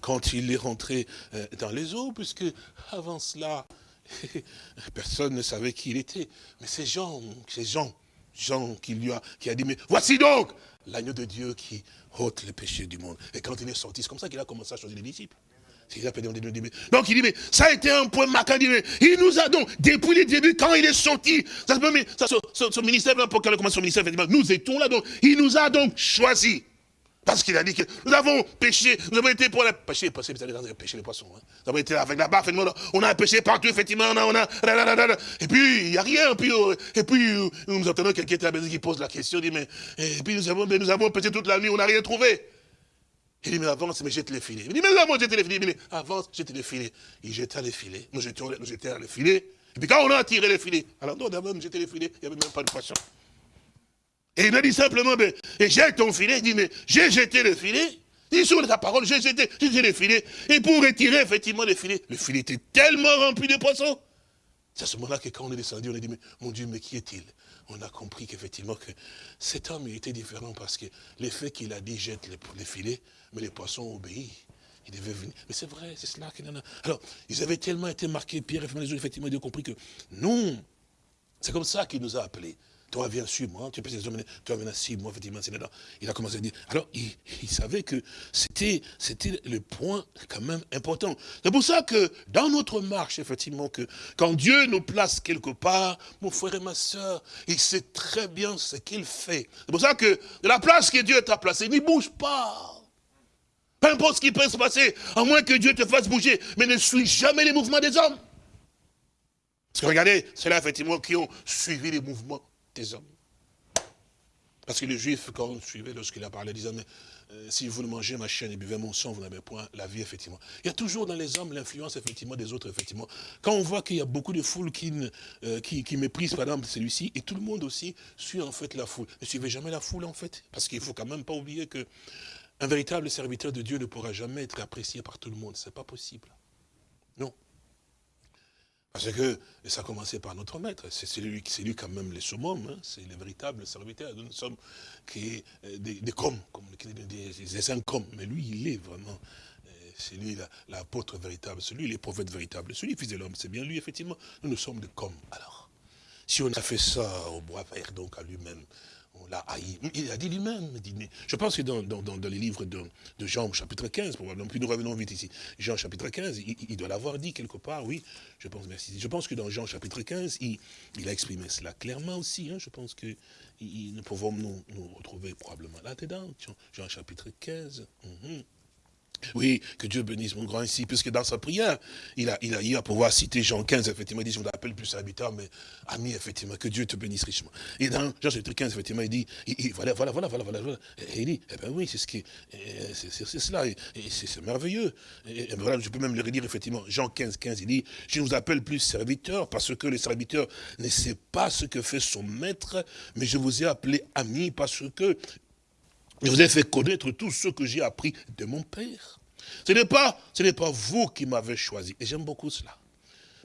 Speaker 2: quand il est rentré euh, dans les eaux, puisque avant cela, personne ne savait qui il était. Mais c'est Jean, c'est Jean, Jean qui lui a, qui a dit, mais voici donc l'agneau de Dieu qui ôte le péché du monde. Et quand il est sorti, c'est comme ça qu'il a commencé à choisir les disciples. Donc il dit, mais ça a été un point marquant. Il nous a donc, depuis le début, quand il est sorti, ça, ça, son, ministère, quand il commence son ministère, nous étions là, donc il nous a donc choisi. Parce qu'il a dit que nous avons péché, nous avons été pour la péché, allez péché les poissons. Hein. Nous avons été avec la baffe, on a péché partout, effectivement, on a, on a, et puis il n'y a rien, puis, euh, et puis euh, nous entendons quelqu'un qui, qui pose la question, dit, mais, et puis nous avons, nous avons péché toute la nuit, on n'a rien trouvé. Il dit, mais avance, mais jette les filets. Il dit, mais avance, jette les filets. Il dit, avance, jette les filets. Il jeta les filets. Nous nous jetons les filets. Et puis quand on a tiré les filets, alors non, d'abord, nous jeter les filets, il n'y avait même pas de poisson. Et il m'a dit simplement, mais, et jette ton filet. Il dit, mais j'ai jeté le filet. Il sur ta parole, j'ai jeté, jeté les filets. Et pour retirer effectivement les filets, le filet était tellement rempli de poissons. C'est à ce moment-là que quand on est descendu, on a dit, mais mon Dieu, mais qui est-il? On a compris qu'effectivement, que cet homme était différent parce que l'effet qu'il a dit, jette les, filets, mais les poissons ont obéi. Ils devaient venir. Mais c'est vrai, c'est cela qu'il en a. Alors, ils avaient tellement été marqués, Pierre et les effectivement, ils ont compris que non, c'est comme ça qu'il nous a appelés. Toi, viens suivre moi, tu peux toi, viens suivre moi, effectivement, c'est là. Il a commencé à dire. Alors, il, savait que c'était le point quand même important. C'est pour ça que dans notre marche, effectivement, que quand Dieu nous place quelque part, mon frère et ma soeur, il sait très bien ce qu'il fait. C'est pour ça que la place que Dieu t'a placée, n'y bouge pas. Peu importe ce qui peut se passer, à moins que Dieu te fasse bouger, mais ne suis jamais les mouvements des hommes. Parce que regardez, c'est là effectivement qui ont suivi les mouvements des hommes. Parce que les Juifs, quand on suivait, lorsqu'il a parlé, disaient, mais euh, si vous ne mangez ma chaîne et buvez mon sang, vous n'avez point la vie, effectivement. Il y a toujours dans les hommes l'influence, effectivement, des autres, effectivement. Quand on voit qu'il y a beaucoup de foules qui, euh, qui, méprisent, par exemple, celui-ci, et tout le monde aussi suit, en fait, la foule. Ne suivez jamais la foule, en fait. Parce qu'il ne faut quand même pas oublier que un véritable serviteur de Dieu ne pourra jamais être apprécié par tout le monde. Ce n'est pas possible. Parce que ça a commencé par notre maître. C'est lui, lui quand même les summum. Hein. C'est le véritable serviteur. Nous sommes qui, euh, des, des comme, des, comme. Mais lui, il est vraiment euh, c'est lui l'apôtre véritable, c'est lui les prophètes véritables, celui fils de l'homme, c'est bien lui, effectivement. Nous, nous sommes des comme. Alors, si on a fait ça au bois vert, donc à lui-même, il a dit lui-même. Je pense que dans, les livres de, Jean, chapitre 15, probablement, puis nous revenons vite ici, Jean, chapitre 15, il, doit l'avoir dit quelque part, oui, je pense, merci. Je pense que dans Jean, chapitre 15, il, a exprimé cela clairement aussi. Hein. je pense que nous pouvons nous, retrouver probablement là-dedans. Jean, chapitre 15. Oui, que Dieu bénisse mon grand ici, puisque dans sa prière, il a, il a eu à pouvoir citer Jean 15, effectivement, il dit, je ne l'appelle plus serviteur, mais ami, effectivement, que Dieu te bénisse richement. Et dans Jean chapitre 15, effectivement, il dit, voilà, voilà, voilà, voilà, voilà, Et il dit, eh bien oui, c'est ce qui, c'est cela, et, c'est merveilleux. Je peux même le redire, effectivement, Jean 15, 15, il dit, je ne vous appelle plus serviteur, parce que le serviteur ne sait pas ce que fait son maître, mais je vous ai appelé ami, parce que je vous ai fait connaître tout ce que j'ai appris de mon Père. Ce n'est pas, ce n'est pas vous qui m'avez choisi. Et j'aime beaucoup cela.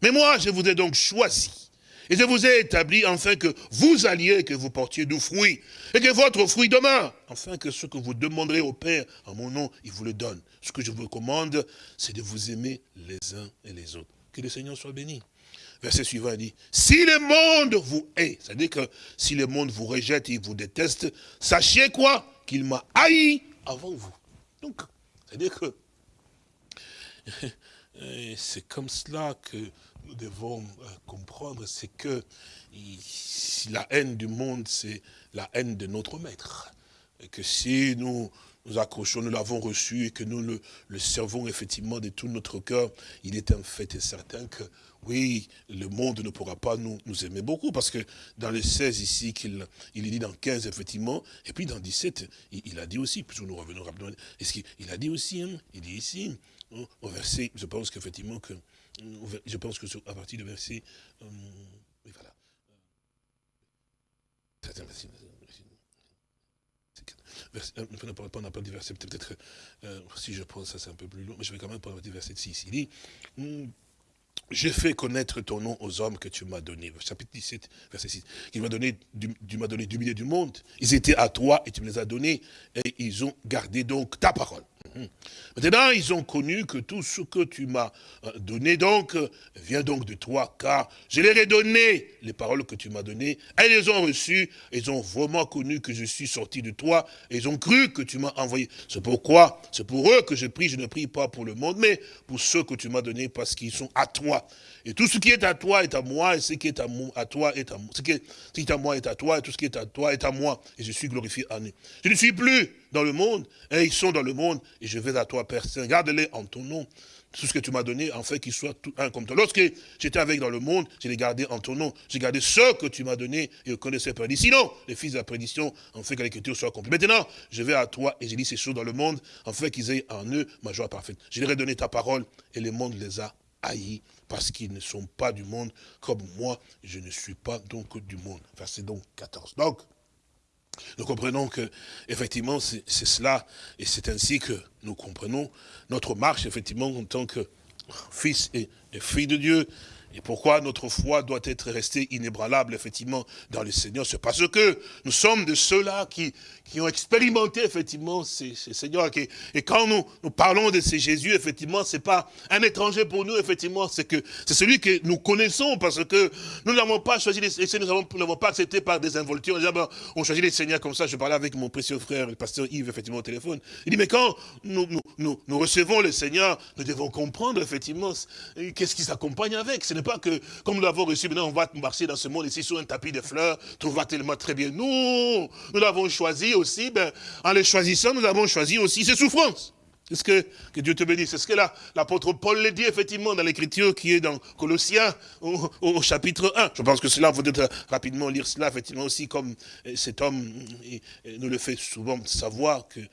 Speaker 2: Mais moi, je vous ai donc choisi. Et je vous ai établi afin que vous alliez que vous portiez du fruit. Et que votre fruit demeure. Afin que ce que vous demanderez au Père en mon nom, il vous le donne. Ce que je vous recommande, c'est de vous aimer les uns et les autres. Que le Seigneur soit béni. Verset suivant dit, si le monde vous hait, c'est-à-dire que si le monde vous rejette et vous déteste, sachez quoi? Qu'il m'a haï avant vous. Donc, c'est-à-dire que c'est comme cela que nous devons euh, comprendre, c'est que la haine du monde, c'est la haine de notre maître. Et que si nous, nous accrochons, nous l'avons reçu et que nous le, le, servons effectivement de tout notre cœur, il est un fait certain que oui, le monde ne pourra pas nous, aimer beaucoup, parce que dans le 16 ici, qu'il il dit dans 15 effectivement, et puis dans 17, il, a dit aussi, puis nous revenons rapidement, est-ce qu'il a dit aussi, hein, il dit ici, hein, au verset, je pense qu'effectivement que, je pense que à partir du verset, euh, oui, voilà, on n'a pas dit verset, peut-être, euh, si je pense ça c'est un peu plus long, mais je vais quand même prendre le verset 6. Il dit, j'ai fait connaître ton nom aux hommes que tu m'as donnés. Chapitre 17, verset 6. Il m'a donné, tu m'as donné du milieu du monde. Ils étaient à toi et tu me les as donnés. Et ils ont gardé donc ta parole. Mhm. Maintenant, ils ont connu que tout ce que tu m'as euh, donné donc euh, vient donc de toi, car je leur ai donné les paroles que tu m'as données, elles les ont reçues, ils ont vraiment connu que je suis sorti de toi, et ils ont cru que tu m'as envoyé. C'est pourquoi, c'est pour eux que je prie, je ne prie pas pour le monde, mais pour ceux que tu m'as donnés, parce qu'ils sont à toi. Et tout ce qui est à toi est à moi, et ce qui est à, moi, à toi est à moi. Ce qui est, à moi est à toi, et tout ce qui est à toi est à moi. Et je suis glorifié en eux. Je ne suis plus dans le monde, et ils sont dans le monde, et je vais à toi, Père Saint. Garde-les en ton nom. Tout ce que tu m'as donné, en fait, qu'ils soient tout un comme toi. Lorsque j'étais avec dans le monde, je les gardais en ton nom. J'ai gardé ce que tu m'as donné, et je connaissais pas. Sinon, les fils de la prédiction, en fait que l'écriture soit accomplie. Maintenant, je vais à toi, et j'ai dit ces choses dans le monde, en fait qu'ils aient en eux ma joie parfaite. Je leur ai donné ta parole, et le monde les a haïs parce qu'ils ne sont pas du monde, comme moi, je ne suis pas donc du monde. Verset donc 14. Donc, nous comprenons que, effectivement, c'est cela, et c'est ainsi que nous comprenons notre marche, effectivement, en tant que fils et, et fille de Dieu, et pourquoi notre foi doit être restée inébranlable, effectivement, dans le Seigneur? C'est parce que nous sommes de ceux-là qui, qui ont expérimenté, effectivement, ces, ces Seigneurs. Et, quand nous, parlons de ces Jésus, effectivement, c'est pas un étranger pour nous, effectivement, c'est que c'est celui que nous connaissons, parce que nous n'avons pas choisi les Seigneurs, nous n'avons pas accepté par des involtures. On choisit les Seigneurs comme ça. Je parlais avec mon précieux frère, le pasteur Yves, effectivement, au téléphone. Il dit, mais quand nous, nous recevons le Seigneur, nous devons comprendre, effectivement, qu'est-ce qui s'accompagne avec? Ce n'est pas que, comme nous l'avons reçu, maintenant on va marcher dans ce monde ici sur un tapis de fleurs, tout va tellement très bien. Nous, nous l'avons choisi aussi, ben, en les choisissant, nous avons choisi aussi ses souffrances. Est-ce que, Dieu te bénisse C'est ce que l'apôtre Paul le dit effectivement dans l'écriture qui est dans Colossiens au, chapitre 1. Je pense que cela, vous devez rapidement lire cela effectivement aussi comme euh, cet homme nous le fait souvent savoir que euh,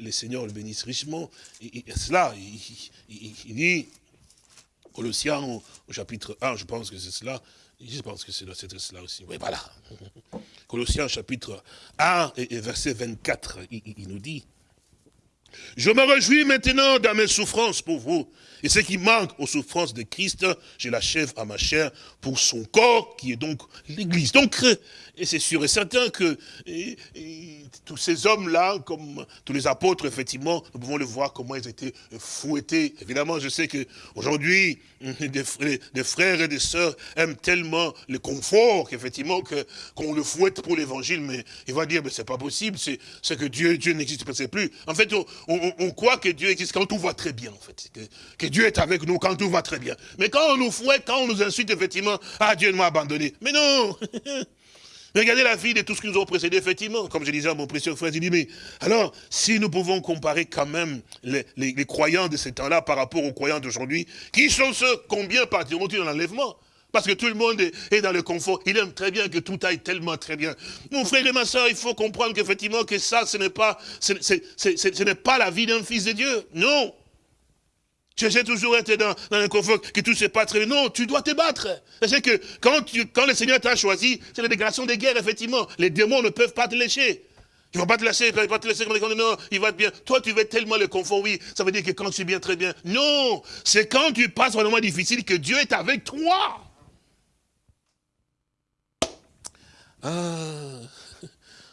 Speaker 2: le Seigneur le bénisse richement. Et, cela, il dit Colossiens au, chapitre 1, je pense que c'est cela. Je pense que c'est cela aussi. Oui, voilà. Colossiens chapitre 1 et, verset 24, il nous dit, je me réjouis maintenant dans mes souffrances pour vous. Et ce qui manque aux souffrances de Christ, je l'achève à ma chair pour son corps, qui est donc l'Église. Donc, et c'est sûr et certain que tous ces hommes-là, comme tous les apôtres, effectivement, nous pouvons le voir comment ils étaient fouettés. Évidemment, je sais qu'aujourd'hui, des, frères et des sœurs aiment tellement le confort qu'effectivement qu'on le fouette pour l'évangile, mais il va dire, mais c'est pas possible, c'est que Dieu, Dieu n'existe pas, plus. En fait, on, croit que Dieu existe quand tout va très bien, en fait. Que, Dieu est avec nous quand tout va très bien. Mais quand on nous fouette, quand on nous insulte, effectivement, ah, Dieu m'a abandonné. Mais non Regardez la vie de tous ce qui nous ont précédés, effectivement. Comme je disais à mon précieux frère, il dit, mais alors, si nous pouvons comparer quand même les, croyants de ces temps-là par rapport aux croyants d'aujourd'hui, qui sont ceux, combien partiront-ils dans l'enlèvement? Parce que tout le monde est dans le confort. Il aime très bien que tout aille tellement très bien. Mon frère et ma soeur, il faut comprendre qu'effectivement, que ça, ce n'est pas, ce n'est pas la vie d'un fils de Dieu. Non. Tu essaies toujours d'être dans, dans confort, que tout se passe très bien. Non, tu dois te battre. C'est que quand, quand le Seigneur t'a choisi, c'est la déclaration des guerres, effectivement. Les démons ne peuvent pas te lécher. Ils ne vont pas te laisser, ils ne vont pas te laisser non, il va être bien. Toi, tu veux tellement le confort, oui. Ça veut dire que quand tu es bien, très bien. Non, c'est quand tu passes un moment difficile que Dieu est avec toi. Ah,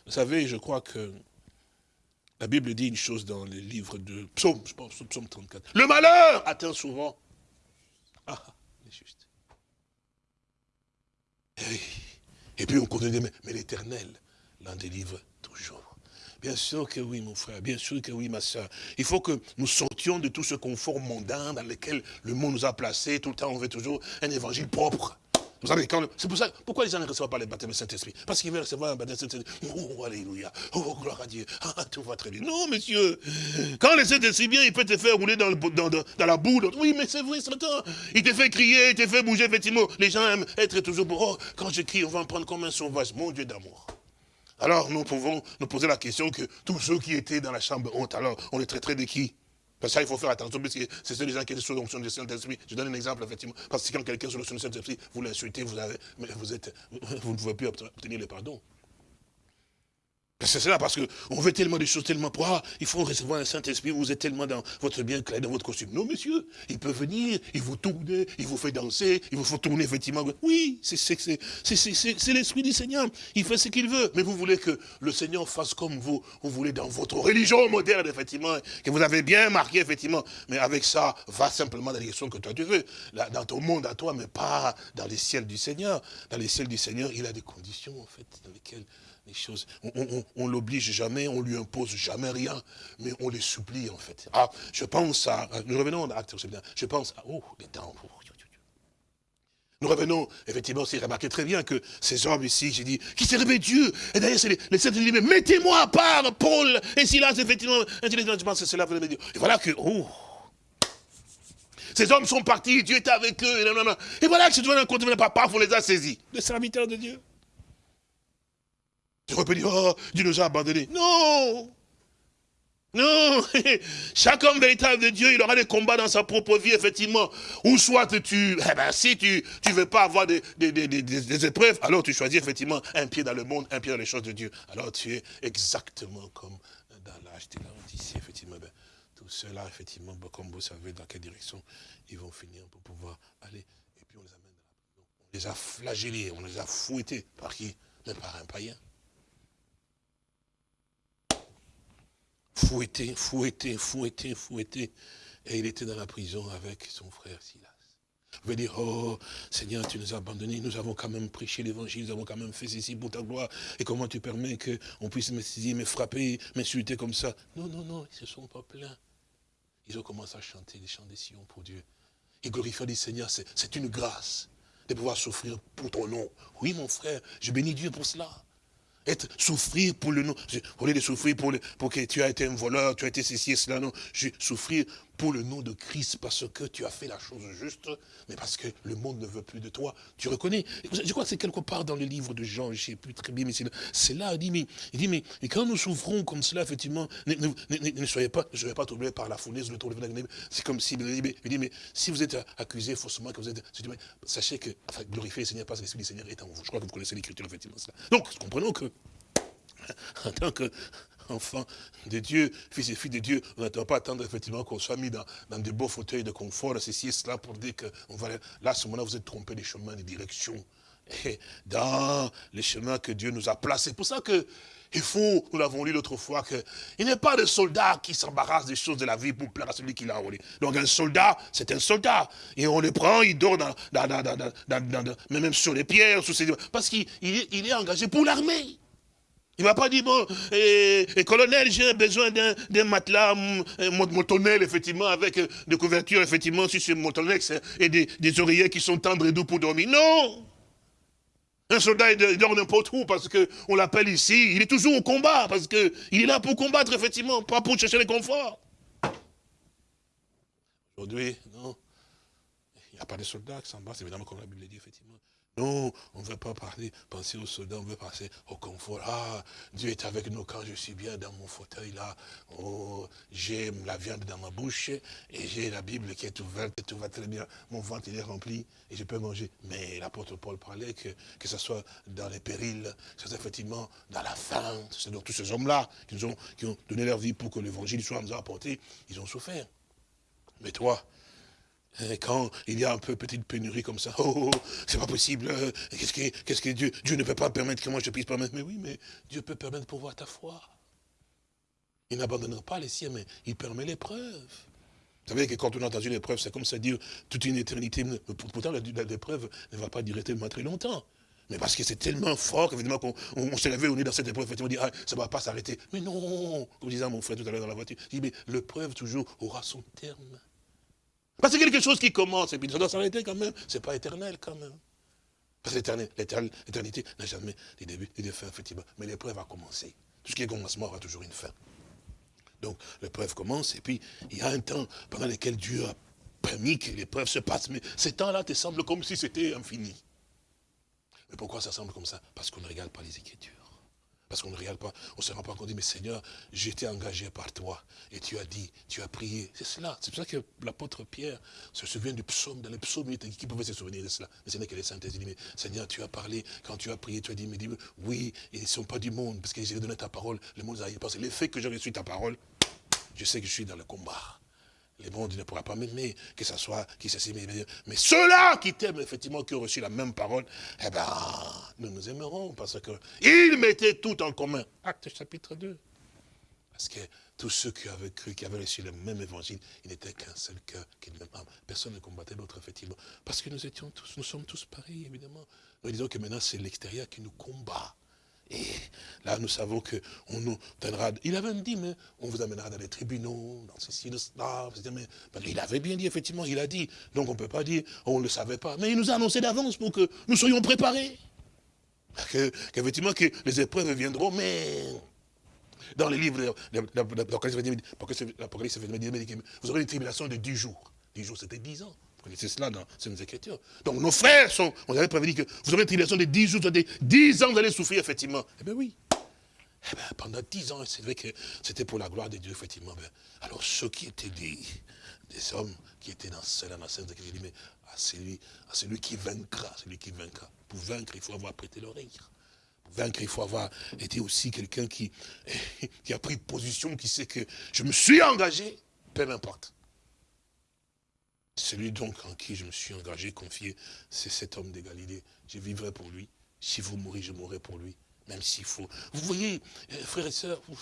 Speaker 2: vous savez, je crois que la Bible dit une chose dans les livres de Psaume, je pense, Psaume 34. Le malheur atteint souvent. Ah, c'est juste. Et, puis on continue, mais, mais l'éternel l'en délivre toujours. Bien sûr que oui, mon frère, bien sûr que oui, ma soeur. Il faut que nous sortions de tout ce confort mondain dans lequel le monde nous a placés. Tout le temps, on veut toujours un évangile propre Vous savez, c'est pour ça, pourquoi les gens ne reçoivent pas le baptême du Saint-Esprit? Parce qu'ils veulent recevoir un baptême du Saint-Esprit. Oh, alléluia. Oh, gloire à Dieu. Ah, tout va très bien. Non, monsieur. Quand le Saint-Esprit vient, il peut te faire rouler dans, la boue. Oui, mais c'est vrai, c'est Il te fait crier, il te fait bouger, effectivement. Les gens aiment être toujours pour, oh, quand je crie, on va me prendre comme un sauvage. Mon Dieu d'amour. Alors, nous pouvons nous poser la question que tous ceux qui étaient dans la chambre honte, alors, on les traiterait de qui? Parce que ça, il faut faire attention, parce que c'est ceux les gens qui sont sous l'onction du Saint-Esprit. Je donne un exemple, effectivement. Parce que quand quelqu'un est sous l'onction du Saint-Esprit, vous l'insultez, vous, avez, vous, vous ne pouvez plus obtenir le pardon. C'est cela, parce qu'on veut tellement des choses, tellement pour, il faut recevoir un Saint-Esprit, vous êtes tellement dans votre bien clair, dans votre costume. Non, monsieur, il peut venir, il vous tourne, il vous fait danser, il vous fait tourner, effectivement. Oui, c'est l'Esprit du Seigneur, il fait ce qu'il veut. Mais vous voulez que le Seigneur fasse comme vous, vous voulez dans votre religion moderne, effectivement, que vous avez bien marqué, effectivement. Mais avec ça, va simplement dans les direction que toi tu veux, dans ton monde à toi, mais pas dans les ciels du Seigneur. Dans les ciels du Seigneur, il a des conditions, en fait, dans lesquelles les choses. On, l'oblige jamais, on lui impose jamais rien, mais on les supplie en fait. Ah, je pense à, nous revenons à je pense à, oh, les dents. Oh, nous revenons, effectivement, c'est remarqué très bien que ces hommes ici, j'ai dit, qui servaient Dieu. Et d'ailleurs, c'est les, saints mais mettez-moi à part, Paul et Silas, effectivement. Je pense que c'est là que Et voilà que, oh, ces hommes sont partis, Dieu était avec eux. Et, voilà que un compte, pas, on les a saisis. Les serviteurs de Dieu. Tu aurais dire, oh, Dieu nous a abandonnés. Non non, chaque homme véritable de Dieu, il aura des combats dans sa propre vie, effectivement. Ou soit tu, eh ben, si tu ne veux pas avoir des, des, épreuves, alors tu choisis effectivement un pied dans le monde, un pied dans les choses de Dieu. Alors tu es exactement comme dans l'âge de ici, effectivement. Ben, tout cela, effectivement, ben, comme vous savez dans quelle direction ils vont finir pour pouvoir aller. Et puis on les amène dans la On les a flagellés, on les a fouettés. Par qui? Mais par un païen. Fouetté, fouetté, fouetté, fouetté. Et il était dans la prison avec son frère Silas. Vous pouvez dire, oh Seigneur, tu nous as abandonnés, nous avons quand même prêché l'évangile, nous avons quand même fait ceci pour ta gloire. Et comment tu permets qu'on puisse me saisir, me frapper, m'insulter comme ça? Non, non, non, ils ne se sont pas plaints. Ils ont commencé à chanter des chants des Sion pour Dieu. Ils glorifient le Seigneur, c'est une grâce de pouvoir souffrir pour ton nom. Oui, mon frère, je bénis Dieu pour cela être, souffrir pour le nom. Au lieu de souffrir pour, pour que tu as été un voleur, tu as été ceci et cela, non. Je souffrir pour le nom de Christ parce que tu as fait la chose juste, mais parce que le monde ne veut plus de toi. Tu reconnais Je crois que c'est quelque part dans le livre de Jean, je ne sais plus très bien, mais c'est là, il dit, mais, il dit, mais et quand nous souffrons comme cela, effectivement, ne, ne, soyez pas, ne vais pas troublé par la fournaise, c'est comme si, il dit, mais, si vous êtes accusé faussement, que vous êtes, sachez que, enfin, glorifiez le Seigneur parce que l'Esprit du Seigneur est en vous. Je crois que vous connaissez l'écriture, effectivement. Donc, comprenons que, en tant que enfant de Dieu, fils et fille de Dieu, on ne pas attendre effectivement qu'on soit mis dans, dans de beaux fauteuils de confort, ceci et cela, pour dire que là, à ce moment-là, vous êtes trompé des chemins, des directions. Et dans les chemins que Dieu nous a placés. C'est pour ça que il faut, nous l'avons lu l'autre fois, qu'il n'est pas de soldat qui s'embarrasse des choses de la vie pour plaire à celui qui l'a enrôlé. Donc un soldat, c'est un soldat. Et on le prend, il dort dans, même sur les pierres, ses... parce qu'il il est engagé pour l'armée. Il ne va pas dire, bon, et, colonel, j'ai besoin d'un matelas motonnel, effectivement, avec euh, des couvertures, effectivement, sur ce motonnel, et des, oreillers qui sont tendres et doux pour dormir. Non Un soldat, il dort n'importe où, parce qu'on l'appelle ici, il est toujours au combat, parce qu'il est là pour combattre, effectivement, pas pour chercher le confort. Aujourd'hui, non, il n'y a pas de soldats qui s'en battent, évidemment, comme la Bible dit, effectivement. Non, on ne veut pas parler, penser aux soldats, on veut passer au confort. Ah, Dieu est avec nous quand je suis bien dans mon fauteuil là. Oh, j'ai la viande dans ma bouche et j'ai la Bible qui est ouverte, tout va très bien. Mon ventre est rempli et je peux manger. Mais l'apôtre Paul parlait que, que ce soit dans les périls, que ce soit effectivement dans la faim. C'est donc tous ces hommes-là qui, ont, donné leur vie pour que l'évangile soit nous apporté, ils ont souffert. Mais toi, quand il y a un peu petite pénurie comme ça, oh, oh, oh c'est pas possible, euh, qu'est-ce que, Dieu, Dieu ne peut pas permettre que moi je puisse permettre, mais oui, mais Dieu peut permettre pour voir ta foi. Il n'abandonnera pas les siens, mais il permet l'épreuve. Vous savez que quand on a dans une épreuve, c'est comme ça dire toute une éternité. Pourtant, l'épreuve ne va pas durer tellement très longtemps. Mais parce que c'est tellement fort qu'on on, s'est levé, on est dans cette épreuve, effectivement, on dit, ah, ça ne va pas s'arrêter. Mais non, comme disait mon frère tout à l'heure dans la voiture, il dit, mais l'épreuve toujours aura son terme. Parce que quelque chose qui commence, et puis ça doit s'arrêter quand même. C'est pas éternel quand même. Parce que l'éternité n'a jamais des débuts et des fins, effectivement. Mais l'épreuve a commencé. Tout ce qui est commencement aura toujours une fin. Donc l'épreuve commence et puis il y a un temps pendant lequel Dieu a permis que l'épreuve se passe. Mais ce temps-là te semble comme si c'était infini. Mais pourquoi ça semble comme ça? Parce qu'on ne regarde pas les Écritures. Parce qu'on ne regarde pas, on ne se rend pas compte, mais Seigneur, j'étais engagé par toi. Et tu as dit, tu as prié. C'est cela. C'est pour ça que l'apôtre Pierre se souvient du psaume. Dans les psaumes, qui pouvait se souvenir de cela Mais ce n'est que les saintes. Il dit, mais Seigneur, tu as parlé, quand tu as prié, tu as dit, mais dis, oui, ils ne sont pas du monde, parce que j'ai donné ta parole. Le monde a Parce que l'effet que j'ai reçu ta parole, je sais que je suis dans le combat. Les mondes ne pourra pas m'aimer, que ce soit qui s'assied, mais ceux-là qui t'aiment, effectivement, qui ont reçu la même parole, eh ben, nous nous aimerons, parce qu'ils mettaient tout en commun. Acte chapitre 2. Parce que tous ceux qui avaient cru, qui avaient reçu le même évangile, il n'était qu'un seul cœur, qu'une même âme. Personne ne combattait l'autre, effectivement. Parce que nous étions tous, nous sommes tous pareils, évidemment. Nous disons que maintenant, c'est l'extérieur qui nous combat. Et là, nous savons qu'on nous donnera... Il avait dit, mais on vous amènera dans les tribunaux, dans ceci, dans cela. il avait bien dit, effectivement, il a dit. Donc on ne peut pas dire, on ne le savait pas. Mais il nous a annoncé d'avance pour que nous soyons préparés. Qu'effectivement, que, les épreuves viendront, mais dans les livres l'Apocalypse, vous aurez une tribulation de 10 jours. 10 jours, c'était 10 ans. C'est cela dans ces Écritures. Donc nos frères sont, on avait prévenu que vous aurez une tribulation de 10 jours, de 10 ans, vous allez souffrir, effectivement. Eh bien oui. Eh bien, pendant 10 ans, c'est vrai que c'était pour la gloire de Dieu, effectivement. Ben, alors ceux qui étaient des, des hommes qui étaient dans cela, dans cette dit, mais à celui, à celui qui vaincra, celui qui vaincra. Pour vaincre, il faut avoir prêté l'oreille. Pour vaincre, il faut avoir été aussi quelqu'un qui, qui a pris position, qui sait que je me suis engagé, peu importe. Celui donc en qui je me suis engagé, confié, c'est cet homme de Galilée. Je vivrai pour lui. Si vous mourrez, je mourrai pour lui. Même s'il faut. Vous voyez, euh, frères et sœurs, il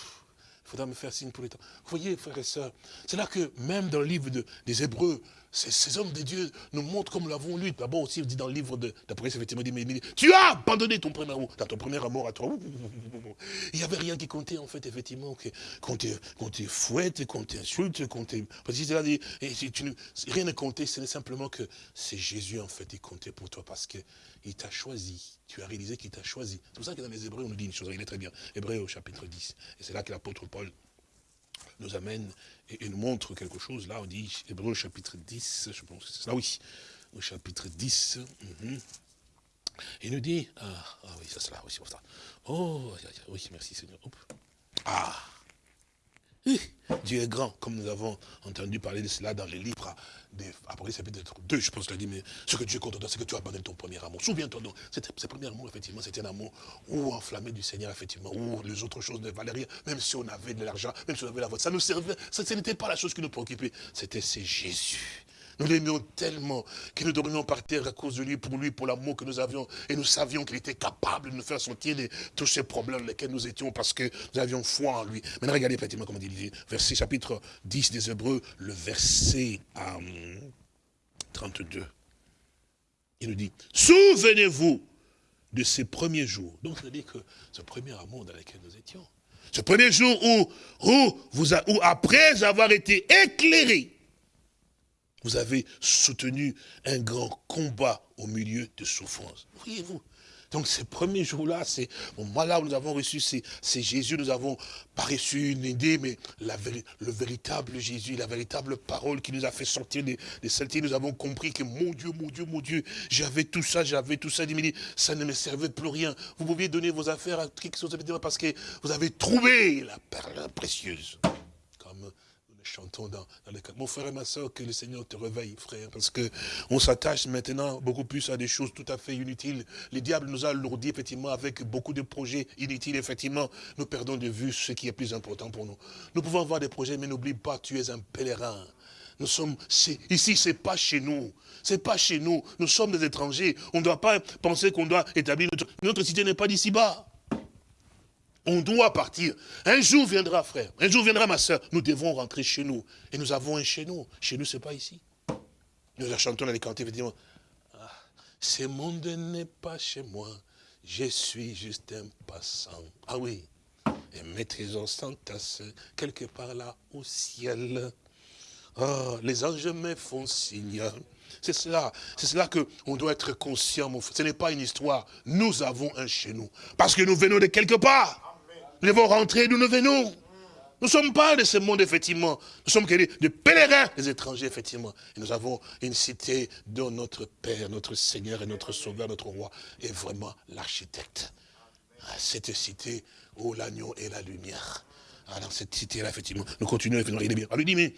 Speaker 2: faudra me faire signe pour les temps. Vous voyez, frères et sœurs, c'est là que même dans le livre des Hébreux, ces, hommes de Dieu nous montrent comme l'avons lu. D'abord aussi, on dit dans le livre d'Apocalypse, effectivement, dit, mais, tu as abandonné ton premier amour, ton premier amour à toi. Il n'y avait rien qui comptait, en fait, effectivement, qu'on te, te, fouette, qu'on t'insulte, qu'on te... Parce que tu, rien ne comptait, c'est simplement que c'est Jésus, en fait, qui comptait pour toi, parce qu'il t'a choisi. Tu as réalisé qu'il t'a choisi. C'est pour ça que dans les Hébreux, on nous dit une chose, il est très bien. Hébreux au chapitre 10. Et c'est là que l'apôtre Paul nous amène et, nous montre quelque chose. Là, on dit, Hébreu chapitre 10, je pense que c'est ça, oui, au chapitre 10. Mhm. Il nous dit, ah, ah oui, c'est cela, oui, c'est ça. Oh, oui, merci Seigneur. Ah, Dieu est grand, comme nous avons entendu parler de cela dans les livres après chapitre 2, je pense qu'il a dit, mais ce que Dieu compte toi, c'est que tu abandonnes ton premier amour. Souviens-toi donc, ce premier amour, effectivement, c'était un amour ou enflammé du Seigneur, effectivement, ou les autres choses ne valaient rien, même si on avait de l'argent, même si on avait la voix. Ça nous servait, ça, ce n'était pas la chose qui nous préoccupait, c'était c'est Jésus. Nous l'aimions tellement que nous devrions partir à cause de lui, pour lui, pour l'amour que nous avions. Et nous savions qu'il était capable de nous faire sortir de tous ces problèmes dans lesquels nous étions parce que nous avions foi en lui. Maintenant, regardez effectivement comment dit, verset chapitre 10 des Hébreux, le verset 32. Il nous dit, souvenez-vous de ces premiers jours. Donc, ça veut dire que ce premier amour dans lequel nous étions, ce premier jour où, où, vous où après avoir été éclairés, vous avez soutenu un grand combat au milieu de souffrances. Voyez-vous donc ces premiers jours-là, c'est au moment là où nous avons reçu c'est Jésus, nous avons pas reçu une idée, mais le véritable Jésus, la véritable parole qui nous a fait sortir des, des nous avons compris que mon Dieu, mon Dieu, mon Dieu, j'avais tout ça, j'avais tout ça, ça ne me servait plus rien. Vous pouviez donner vos affaires à quelque chose parce que vous avez trouvé la perle précieuse. Comme chantons dans, dans les Mon frère et ma soeur, que le Seigneur te réveille, frère, parce que on s'attache maintenant beaucoup plus à des choses tout à fait inutiles. Le diable nous a lourdi, effectivement, avec beaucoup de projets inutiles, effectivement. Nous perdons de vue ce qui est plus important pour nous. Nous pouvons avoir des projets, mais n'oublie pas, tu es un pèlerin. Nous sommes, ici, c'est pas chez nous. C'est pas chez nous. Nous sommes des étrangers. On ne doit pas penser qu'on doit établir notre, notre cité n'est pas d'ici bas. On doit partir. Un jour viendra, frère. Un jour viendra, ma soeur. Nous devons rentrer chez nous. Et nous avons un chez nous. Chez nous, ce n'est pas ici. Nous la chantons dans les cantiques, effectivement. Ah, ce monde n'est pas chez moi. Je suis juste un passant. Ah oui. Et mes trésors s'entassent quelque part là au ciel. Ah, les anges me font signe C'est cela, c'est cela qu'on doit être conscient, mon frère. Ce n'est pas une histoire. Nous avons un chez nous. Parce que nous venons de quelque part. Nous devons rentrer d'où nous venons. Nous ne sommes pas de ce monde, effectivement. Nous sommes des pèlerins, des étrangers, effectivement. Et nous avons une cité dont notre Père, notre Seigneur et notre Sauveur, notre Roi, est vraiment l'architecte. Ah, cette cité où l'agneau est la lumière. Ah, cette cité-là, effectivement, nous continuons, effectivement, il est bien. On lui dit, mais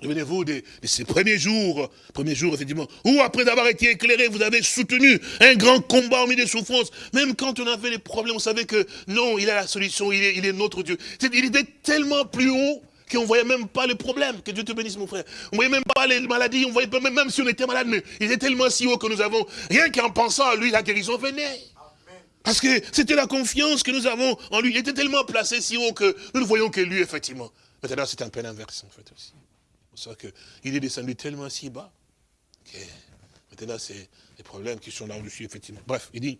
Speaker 2: Souvenez-vous de, ces premiers jours, premiers jours, effectivement, où après avoir été éclairé, vous avez soutenu un grand combat au milieu des souffrances. Même quand on avait des problèmes, on savait que non, il a la solution, il est, il est notre Dieu. il était tellement plus haut qu'on ne voyait même pas les problèmes. Que Dieu te bénisse, mon frère. On ne voyait même pas les maladies, on voyait même, même si on était malade, mais il était tellement si haut que nous avons, rien qu'en pensant à lui, la guérison venait. Parce que c'était la confiance que nous avons en lui. Il était tellement placé si haut que nous ne voyons que lui, effectivement. Maintenant, c'est un peu l'inverse, en fait, aussi. Ça qu'il est descendu tellement si bas que maintenant, c'est les problèmes qui sont là-dessus, effectivement. Bref, il dit,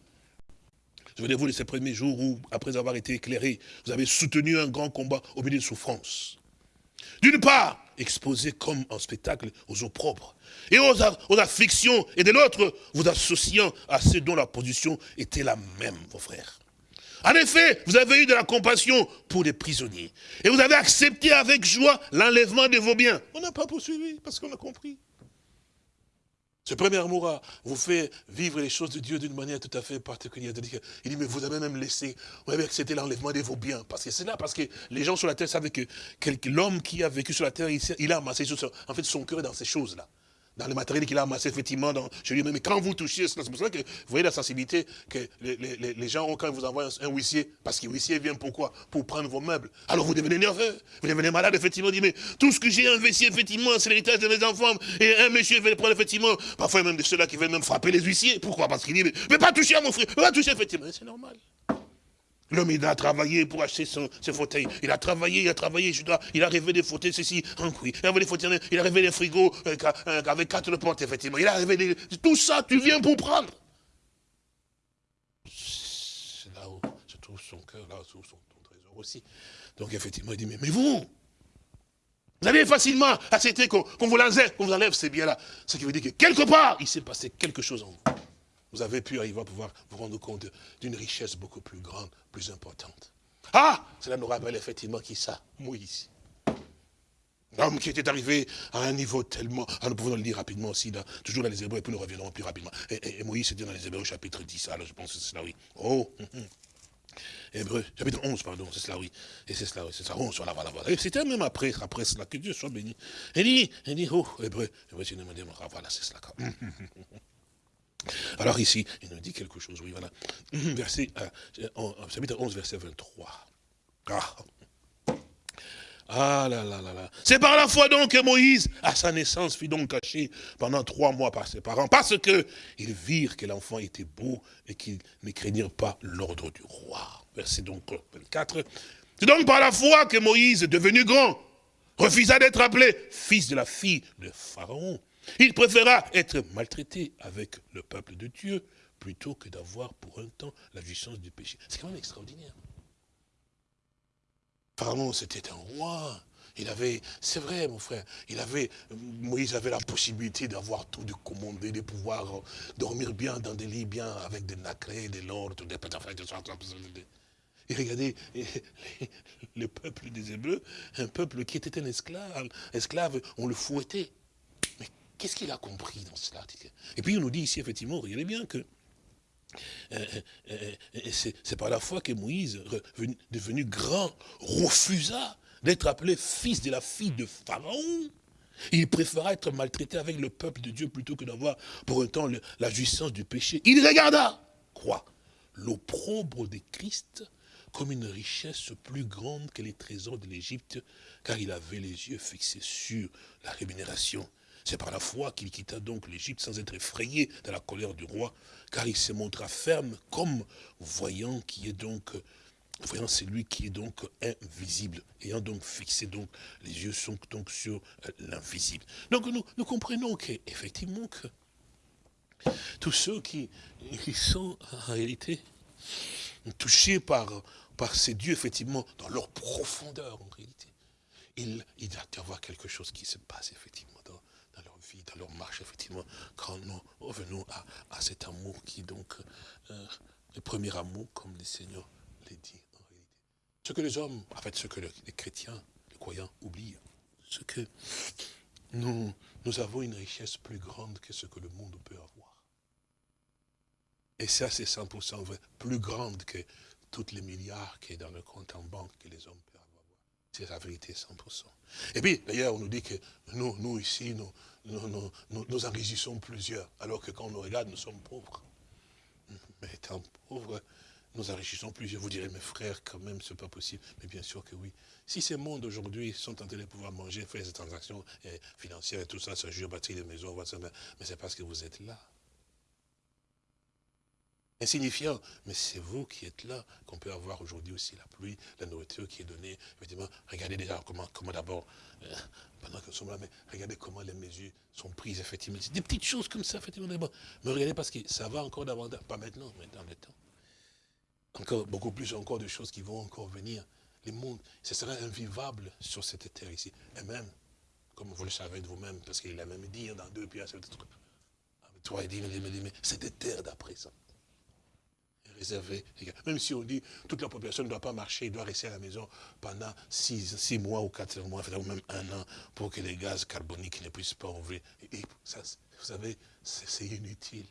Speaker 2: souvenez-vous de ces premiers jours où, après avoir été éclairé, vous avez soutenu un grand combat au milieu de souffrances. D'une part, exposé comme un spectacle aux eaux propres et aux afflictions, et de l'autre, vous associant à ceux dont la position était la même, vos frères. En effet, vous avez eu de la compassion pour les prisonniers. Et vous avez accepté avec joie l'enlèvement de vos biens. On n'a pas poursuivi parce qu'on a compris. Ce premier amour vous fait vivre les choses de Dieu d'une manière tout à fait particulière. Il dit, mais vous avez même laissé, vous avez accepté l'enlèvement de vos biens. Parce que c'est là, parce que les gens sur la terre savaient que l'homme qui a vécu sur la terre, il, a amassé en fait son cœur dans ces choses-là dans le matériel qu'il a amassé, effectivement, chez lui Mais quand vous touchez, c'est pour ça que vous voyez la sensibilité que les, gens ont quand ils vous envoient un, huissier. Parce que huissier vient pourquoi Pour prendre vos meubles. Alors vous devenez nerveux, vous devenez malade, effectivement. Dit, mais tout ce que j'ai investi, effectivement, c'est l'héritage de mes enfants. Et un monsieur veut prendre, effectivement, parfois même de ceux-là qui veulent même frapper les huissiers. Pourquoi? Parce qu'il dit, mais, mais, pas toucher à mon frère, pas toucher, effectivement. C'est normal. L'homme, il a travaillé pour acheter son, ce fauteuil. Il a travaillé, il a travaillé, je dois, il a rêvé des fauteuils, ceci, un oui. Il a rêvé des fauteuils, il a rêvé des frigos euh, euh, avec quatre portes, effectivement. Il a rêvé des... Tout ça, tu viens pour prendre. C'est là où se trouve son cœur, là où se trouve son, trésor aussi. Donc, effectivement, il dit, mais, mais vous, vous avez facilement accepté qu'on vous enlève, qu'on vous enlève ces biens-là. Ce qui veut dire que quelque part, il s'est passé quelque chose en vous vous avez pu arriver à pouvoir vous rendre compte d'une richesse beaucoup plus grande, plus importante. Ah Cela nous rappelle effectivement qui ça Moïse. L'homme qui était arrivé à un niveau tellement... Ah, nous pouvons le dire rapidement aussi, toujours dans les Hébreux, et puis nous reviendrons plus rapidement. Et, Moïse, c'était dans les Hébreux, chapitre 10, alors je pense que c'est cela, oui. Oh hum, hum. Hébreux, chapitre 11, pardon, c'est cela, oui. Et c'est cela, oui, c'est ça, 11, voilà, voilà, voilà. Et c'était même après, après cela, que Dieu soit béni. Il dit, il dit, oh, Hébreux, Hébreux, ah, voilà, c'est cela. Alors ici, il nous dit quelque chose, oui, voilà. Verset, euh, chapitre 11, verset 23. Ah. Ah là là là là. C'est par la foi donc que Moïse, à sa naissance, fut donc caché pendant trois mois par ses parents, parce que ils virent que l'enfant était beau et qu'ils ne craignirent pas l'ordre du roi. Verset donc 24. C'est donc par la foi que Moïse, devenu grand, refusa d'être appelé fils de la fille de Pharaon. Il préféra être maltraité avec le peuple de Dieu plutôt que d'avoir pour un temps la jouissance du péché. C'est quand même extraordinaire. Pharaon, c'était un roi. Il avait, c'est vrai, mon frère, il avait, Moïse avait la possibilité d'avoir tout, de commander, de pouvoir dormir bien dans des lits bien avec des nacrés, des lords, des et regardez, le peuple des Hébreux, un peuple qui était un esclave, esclave, on le fouettait. Qu'est-ce qu'il a compris dans cela Et puis on nous dit ici, effectivement, regardez bien que euh, euh, euh, c'est par la foi que Moïse, devenu grand, refusa d'être appelé fils de la fille de Pharaon. Il préféra être maltraité avec le peuple de Dieu plutôt que d'avoir pour un temps la jouissance du péché. Il regarda, quoi? L'opprobre de Christ comme une richesse plus grande que les trésors de l'Égypte, car il avait les yeux fixés sur la rémunération c'est par la foi qu'il quitta donc l'Égypte sans être effrayé de la colère du roi, car il se montra ferme comme voyant qui est donc voyant celui qui est donc invisible, ayant donc fixé donc les yeux sont donc sur l'invisible. Donc nous, nous comprenons qu'effectivement que tous ceux qui, sont en réalité touchés par, ces dieux, effectivement, dans leur profondeur en réalité, il, il doit y avoir quelque chose qui se passe effectivement dans leur marche, effectivement, quand nous revenons à, cet amour qui donc, euh, le premier amour, comme le Seigneur l'a dit en réalité. Ce que les hommes, en fait, ce que les chrétiens, les croyants oublient, ce que nous, nous avons une richesse plus grande que ce que le monde peut avoir. Et ça, c'est 100% vrai, plus grande que tous les milliards qui est dans le compte en banque que les hommes. C'est la vérité 100%. Et puis, d'ailleurs, on nous dit que nous, nous ici, nous, nous, nous, enrichissons plusieurs, alors que quand on nous regarde, nous sommes pauvres. Mais étant pauvres, nous enrichissons plusieurs. Vous direz, mes frères, quand même, c'est pas possible. Mais bien sûr que oui. Si ces mondes aujourd'hui sont en train de pouvoir manger, faire des transactions eh, financières et tout ça, se jure, bâtir des maisons, mais c'est parce que vous êtes là insignifiant. Mais c'est vous qui êtes là, qu'on peut avoir aujourd'hui aussi la pluie, la nourriture qui est donnée. Effectivement, regardez déjà comment, comment d'abord, euh, pendant que nous sommes là, mais regardez comment les mesures sont prises, effectivement. Des petites choses comme ça, effectivement. Mais regardez parce que ça va encore davantage, pas maintenant, mais dans le temps. Encore, beaucoup plus encore de choses qui vont encore venir. Les mondes, ce sera invivable sur cette terre ici. Et même, comme vous le savez de vous-même, parce qu'il a même dit dans deux pierres, toi, il dit, mais cette terre d'après ça Même si on dit toute la population ne doit pas marcher, doit rester à la maison pendant six, mois ou quatre mois, même un an, pour que les gaz carboniques ne puissent pas ouvrir. Ça, vous savez, c'est inutile.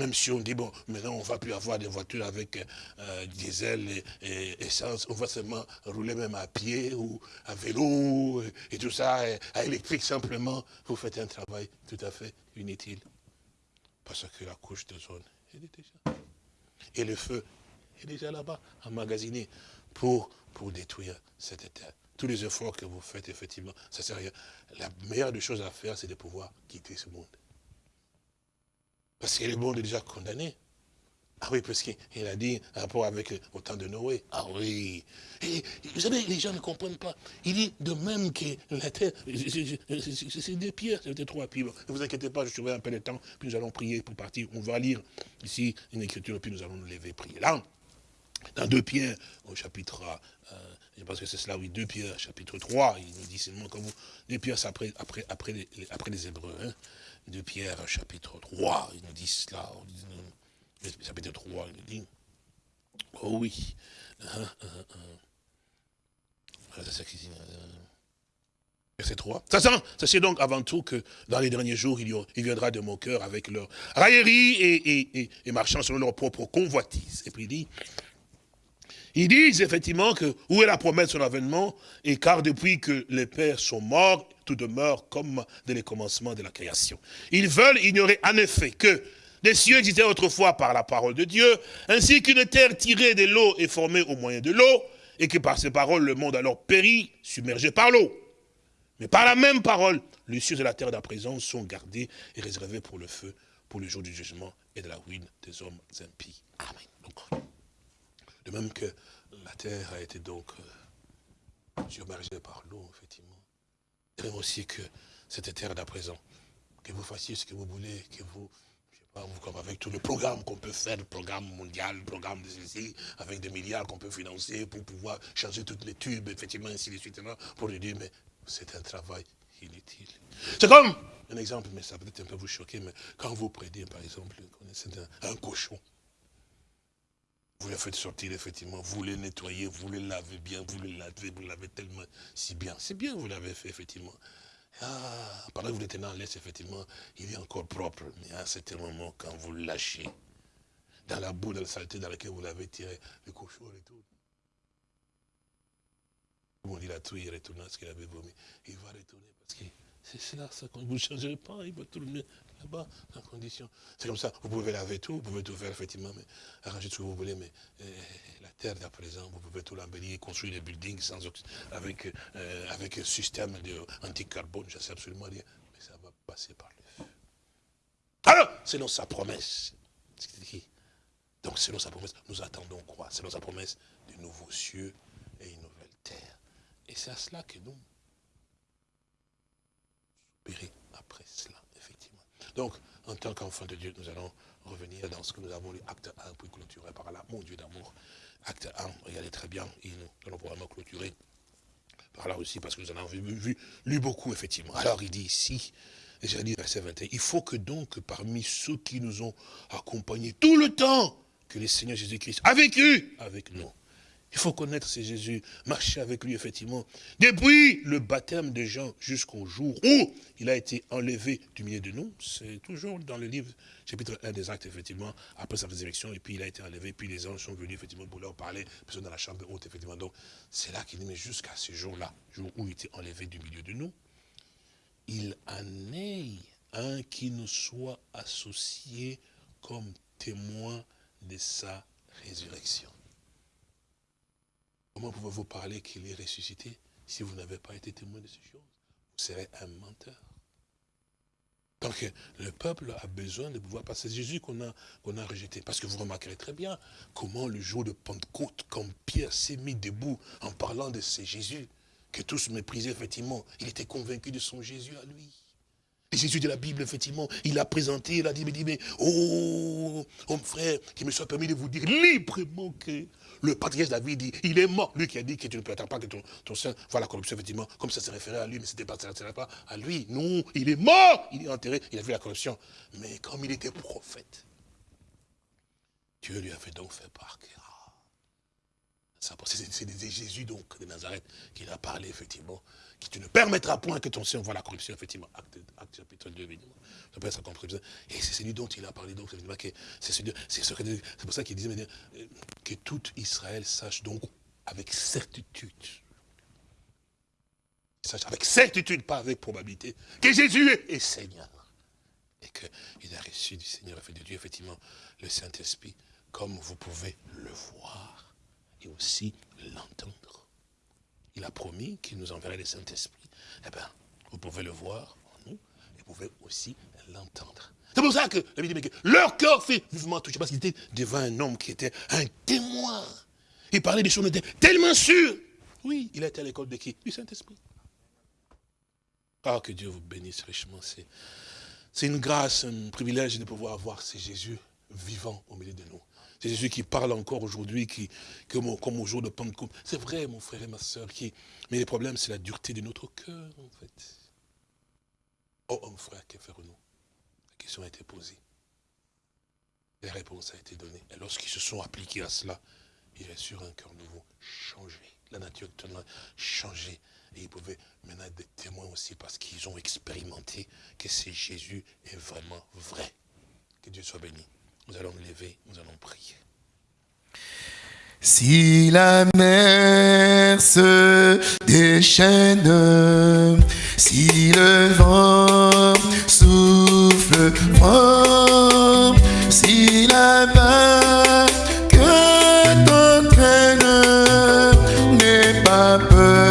Speaker 2: Même si on dit, bon, maintenant on ne va plus avoir des voitures avec euh, diesel et, essence, on va seulement rouler même à pied ou à vélo et, tout ça, à électrique simplement, vous faites un travail tout à fait inutile. Parce que la couche de zone, elle est déjà et le feu est déjà là-bas, emmagasiné, pour, détruire cette terre. Tous les efforts que vous faites, effectivement, ça sert à rien. La meilleure des choses à faire, c'est de pouvoir quitter ce monde. Parce que le monde est déjà condamné. Ah oui, parce qu'il a dit, rapport avec au temps de Noé. Ah oui. Vous savez, les gens ne comprennent pas. Il dit de même que la terre, c'est des pierres, c'était trois pierres. Ne vous inquiétez pas, je surveille un peu le temps, puis nous allons prier pour partir. On va lire ici une écriture, puis nous allons nous lever, prier. Là, dans deux pierres, au chapitre, euh, je pense que c'est cela, oui, deux pierres, chapitre 3, il nous dit seulement comme vous, deux pierres, c'est après, après, après, les, après les Hébreux, hein. deux pierres, chapitre 3, il nous dit cela, chapitre 3, il dit, oh oui. Verset 3. Ça, c'est donc avant tout que dans les derniers jours, il, viendra de mon cœur avec leur raillerie et, marchant selon leur propre convoitise. Et puis il dit, ils disent effectivement que où est la promesse de son avènement? Et car depuis que les pères sont morts, tout demeure comme dès les commencements de la création. Ils veulent ignorer en effet que les cieux existaient autrefois par la parole de Dieu, ainsi qu'une terre tirée de l'eau est formée au moyen de l'eau, et que par ces paroles, le monde alors périt, submergé par l'eau. Mais par la même parole, les cieux et la terre d'à présent sont gardés et réservés pour le feu, pour le jour du jugement et de la ruine des hommes impies. Amen. de même que la terre a été donc euh, submergée par l'eau, effectivement. Et même aussi que cette terre d'à présent, que vous fassiez ce que vous voulez, que vous comme avec tout le programme qu'on peut faire, le programme mondial, le programme de ceci, avec des milliards qu'on peut financer pour pouvoir changer toutes les tubes, effectivement, ainsi de suite, pour lui dire, mais c'est un travail inutile. C'est comme, un exemple, mais ça peut-être un peu vous choquer, mais quand vous prédez, par exemple, un, un cochon, vous le faites sortir, effectivement, vous le nettoyez, vous le lavez bien, vous le lavez, vous lavez tellement si bien. C'est bien, vous l'avez fait, effectivement. Ah, pendant que vous êtes dans l'Est, effectivement, il est encore propre. Mais à un certain moment, quand vous le lâchez, dans la boue, dans la saleté dans laquelle vous l'avez tiré, le cochon retourne. On dit la trouille, il retourne à ce qu'il avait vomi. Il va retourner parce que c'est cela, ça, quand vous ne changerez pas, il va tourner là-bas, condition. C'est comme ça, vous pouvez laver tout, vous pouvez tout faire, effectivement, mais arranger ce que vous voulez, mais euh, la terre d'à présent, vous pouvez tout l'embellir, construire des buildings sans, avec, euh, avec un système anti-carbone, je ne sais absolument rien, mais ça va passer par le feu. Alors, selon sa promesse, donc selon sa promesse, nous attendons quoi? Selon sa promesse, de nouveaux cieux et une nouvelle terre. Et c'est à cela que nous après cela. Donc, en tant qu'enfant de Dieu, nous allons revenir dans ce que nous avons lu, acte 1, puis clôturer par là, mon Dieu d'amour. Acte 1, regardez très bien, et nous allons probablement clôturer Alors aussi, parce que nous en avons vu, vu, lu beaucoup, effectivement. Alors il dit ici, j'ai dit verset 21, il faut que donc parmi ceux qui nous ont accompagnés tout le temps, que le Seigneur Jésus-Christ a vécu avec nous. Il faut connaître ce Jésus, marcher avec lui, effectivement. Depuis le baptême de Jean jusqu'au jour où il a été enlevé du milieu de nous, c'est toujours dans le livre, chapitre 1 des actes, effectivement, après sa résurrection, et puis il a été enlevé, puis les anges sont venus, effectivement, pour leur parler, personne dans la chambre haute, effectivement. Donc, c'est là qu'il mais jusqu'à ce jour-là, jour où il était enlevé du milieu de nous, il en ait un qui nous soit associé comme témoin de sa résurrection. Comment pouvez-vous parler qu'il est ressuscité si vous n'avez pas été témoin de ces choses? Vous serez un menteur. Donc le peuple a besoin de pouvoir passer. Jésus qu'on a, a rejeté. Parce que vous remarquerez très bien comment le jour de Pentecôte, quand Pierre s'est mis debout en parlant de ce Jésus, que tous méprisaient effectivement, il était convaincu de son Jésus à lui. Jésus de la Bible, effectivement, il a présenté, il a dit, mais, dit, mais oh, homme frère, qu'il me soit permis de vous dire librement que le patriarche David dit, il est mort. Lui qui a dit que tu ne peux pas que ton, ton sein voit la corruption, effectivement, comme ça se référait à lui, mais c'était pas, pas à lui. Non, il est mort, il est enterré, il a vu la corruption. Mais comme il était prophète, Dieu lui a fait donc faire part c'est Jésus donc de Nazareth qui a parlé effectivement, tu ne permettras point que ton sein voit la corruption, effectivement, acte, chapitre 2, évidemment. Et c'est celui dont il a parlé, donc c'est pour ça qu'il disait euh, que tout Israël sache donc avec certitude, sache avec certitude, pas avec probabilité, que Jésus est, Seigneur. Et qu'il a reçu du Seigneur, de Dieu, effectivement, le Saint-Esprit, comme vous pouvez le voir et aussi l'entendre. Il a promis qu'il nous enverrait le Saint-Esprit. Eh bien, vous pouvez le voir en nous, et vous pouvez aussi l'entendre. C'est pour ça que que leur cœur fait vivement touché, parce qu'il était devant un homme qui était un témoin. Il parlait des choses, était tellement sûr. Oui, il été à l'école de qui? Du Saint-Esprit. Ah, que Dieu vous bénisse richement. C'est une grâce, un privilège de pouvoir voir ce Jésus vivant au milieu de nous. C'est Jésus qui parle encore aujourd'hui, comme, au jour de Pentecôte. C'est vrai, mon frère et ma soeur, mais le problème, c'est la dureté de notre cœur, en fait. Oh, mon frère, que faire nous La question a été posée. La réponse a été donnée. Et lorsqu'ils se sont appliqués à cela, ils sur un cœur nouveau, changé. La nature a changé. Et ils pouvaient maintenant être des témoins aussi parce qu'ils ont expérimenté que c'est Jésus est vraiment vrai. Que Dieu soit béni. Nous allons lever, nous allons prier.
Speaker 1: Si la mer se déchaîne, si le vent souffle fort, si la que t'entraîne n'est pas peur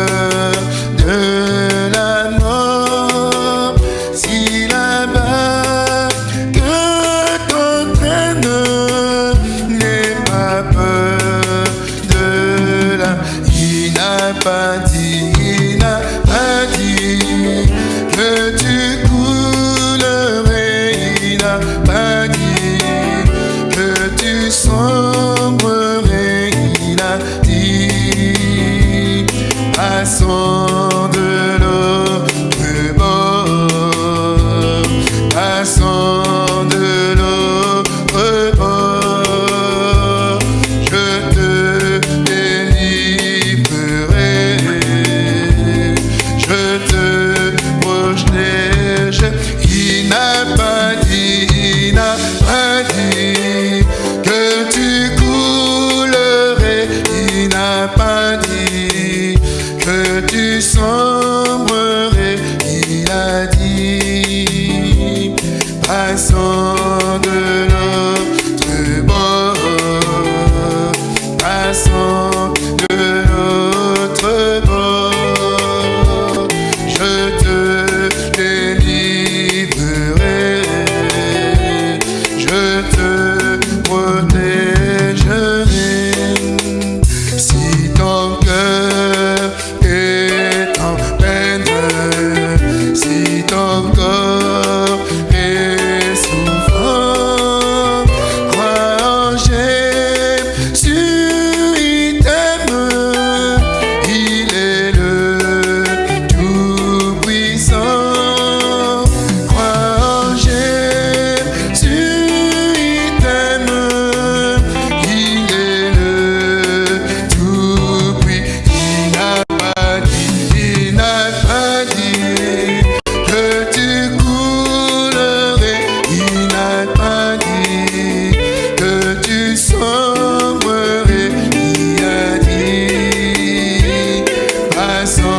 Speaker 1: à son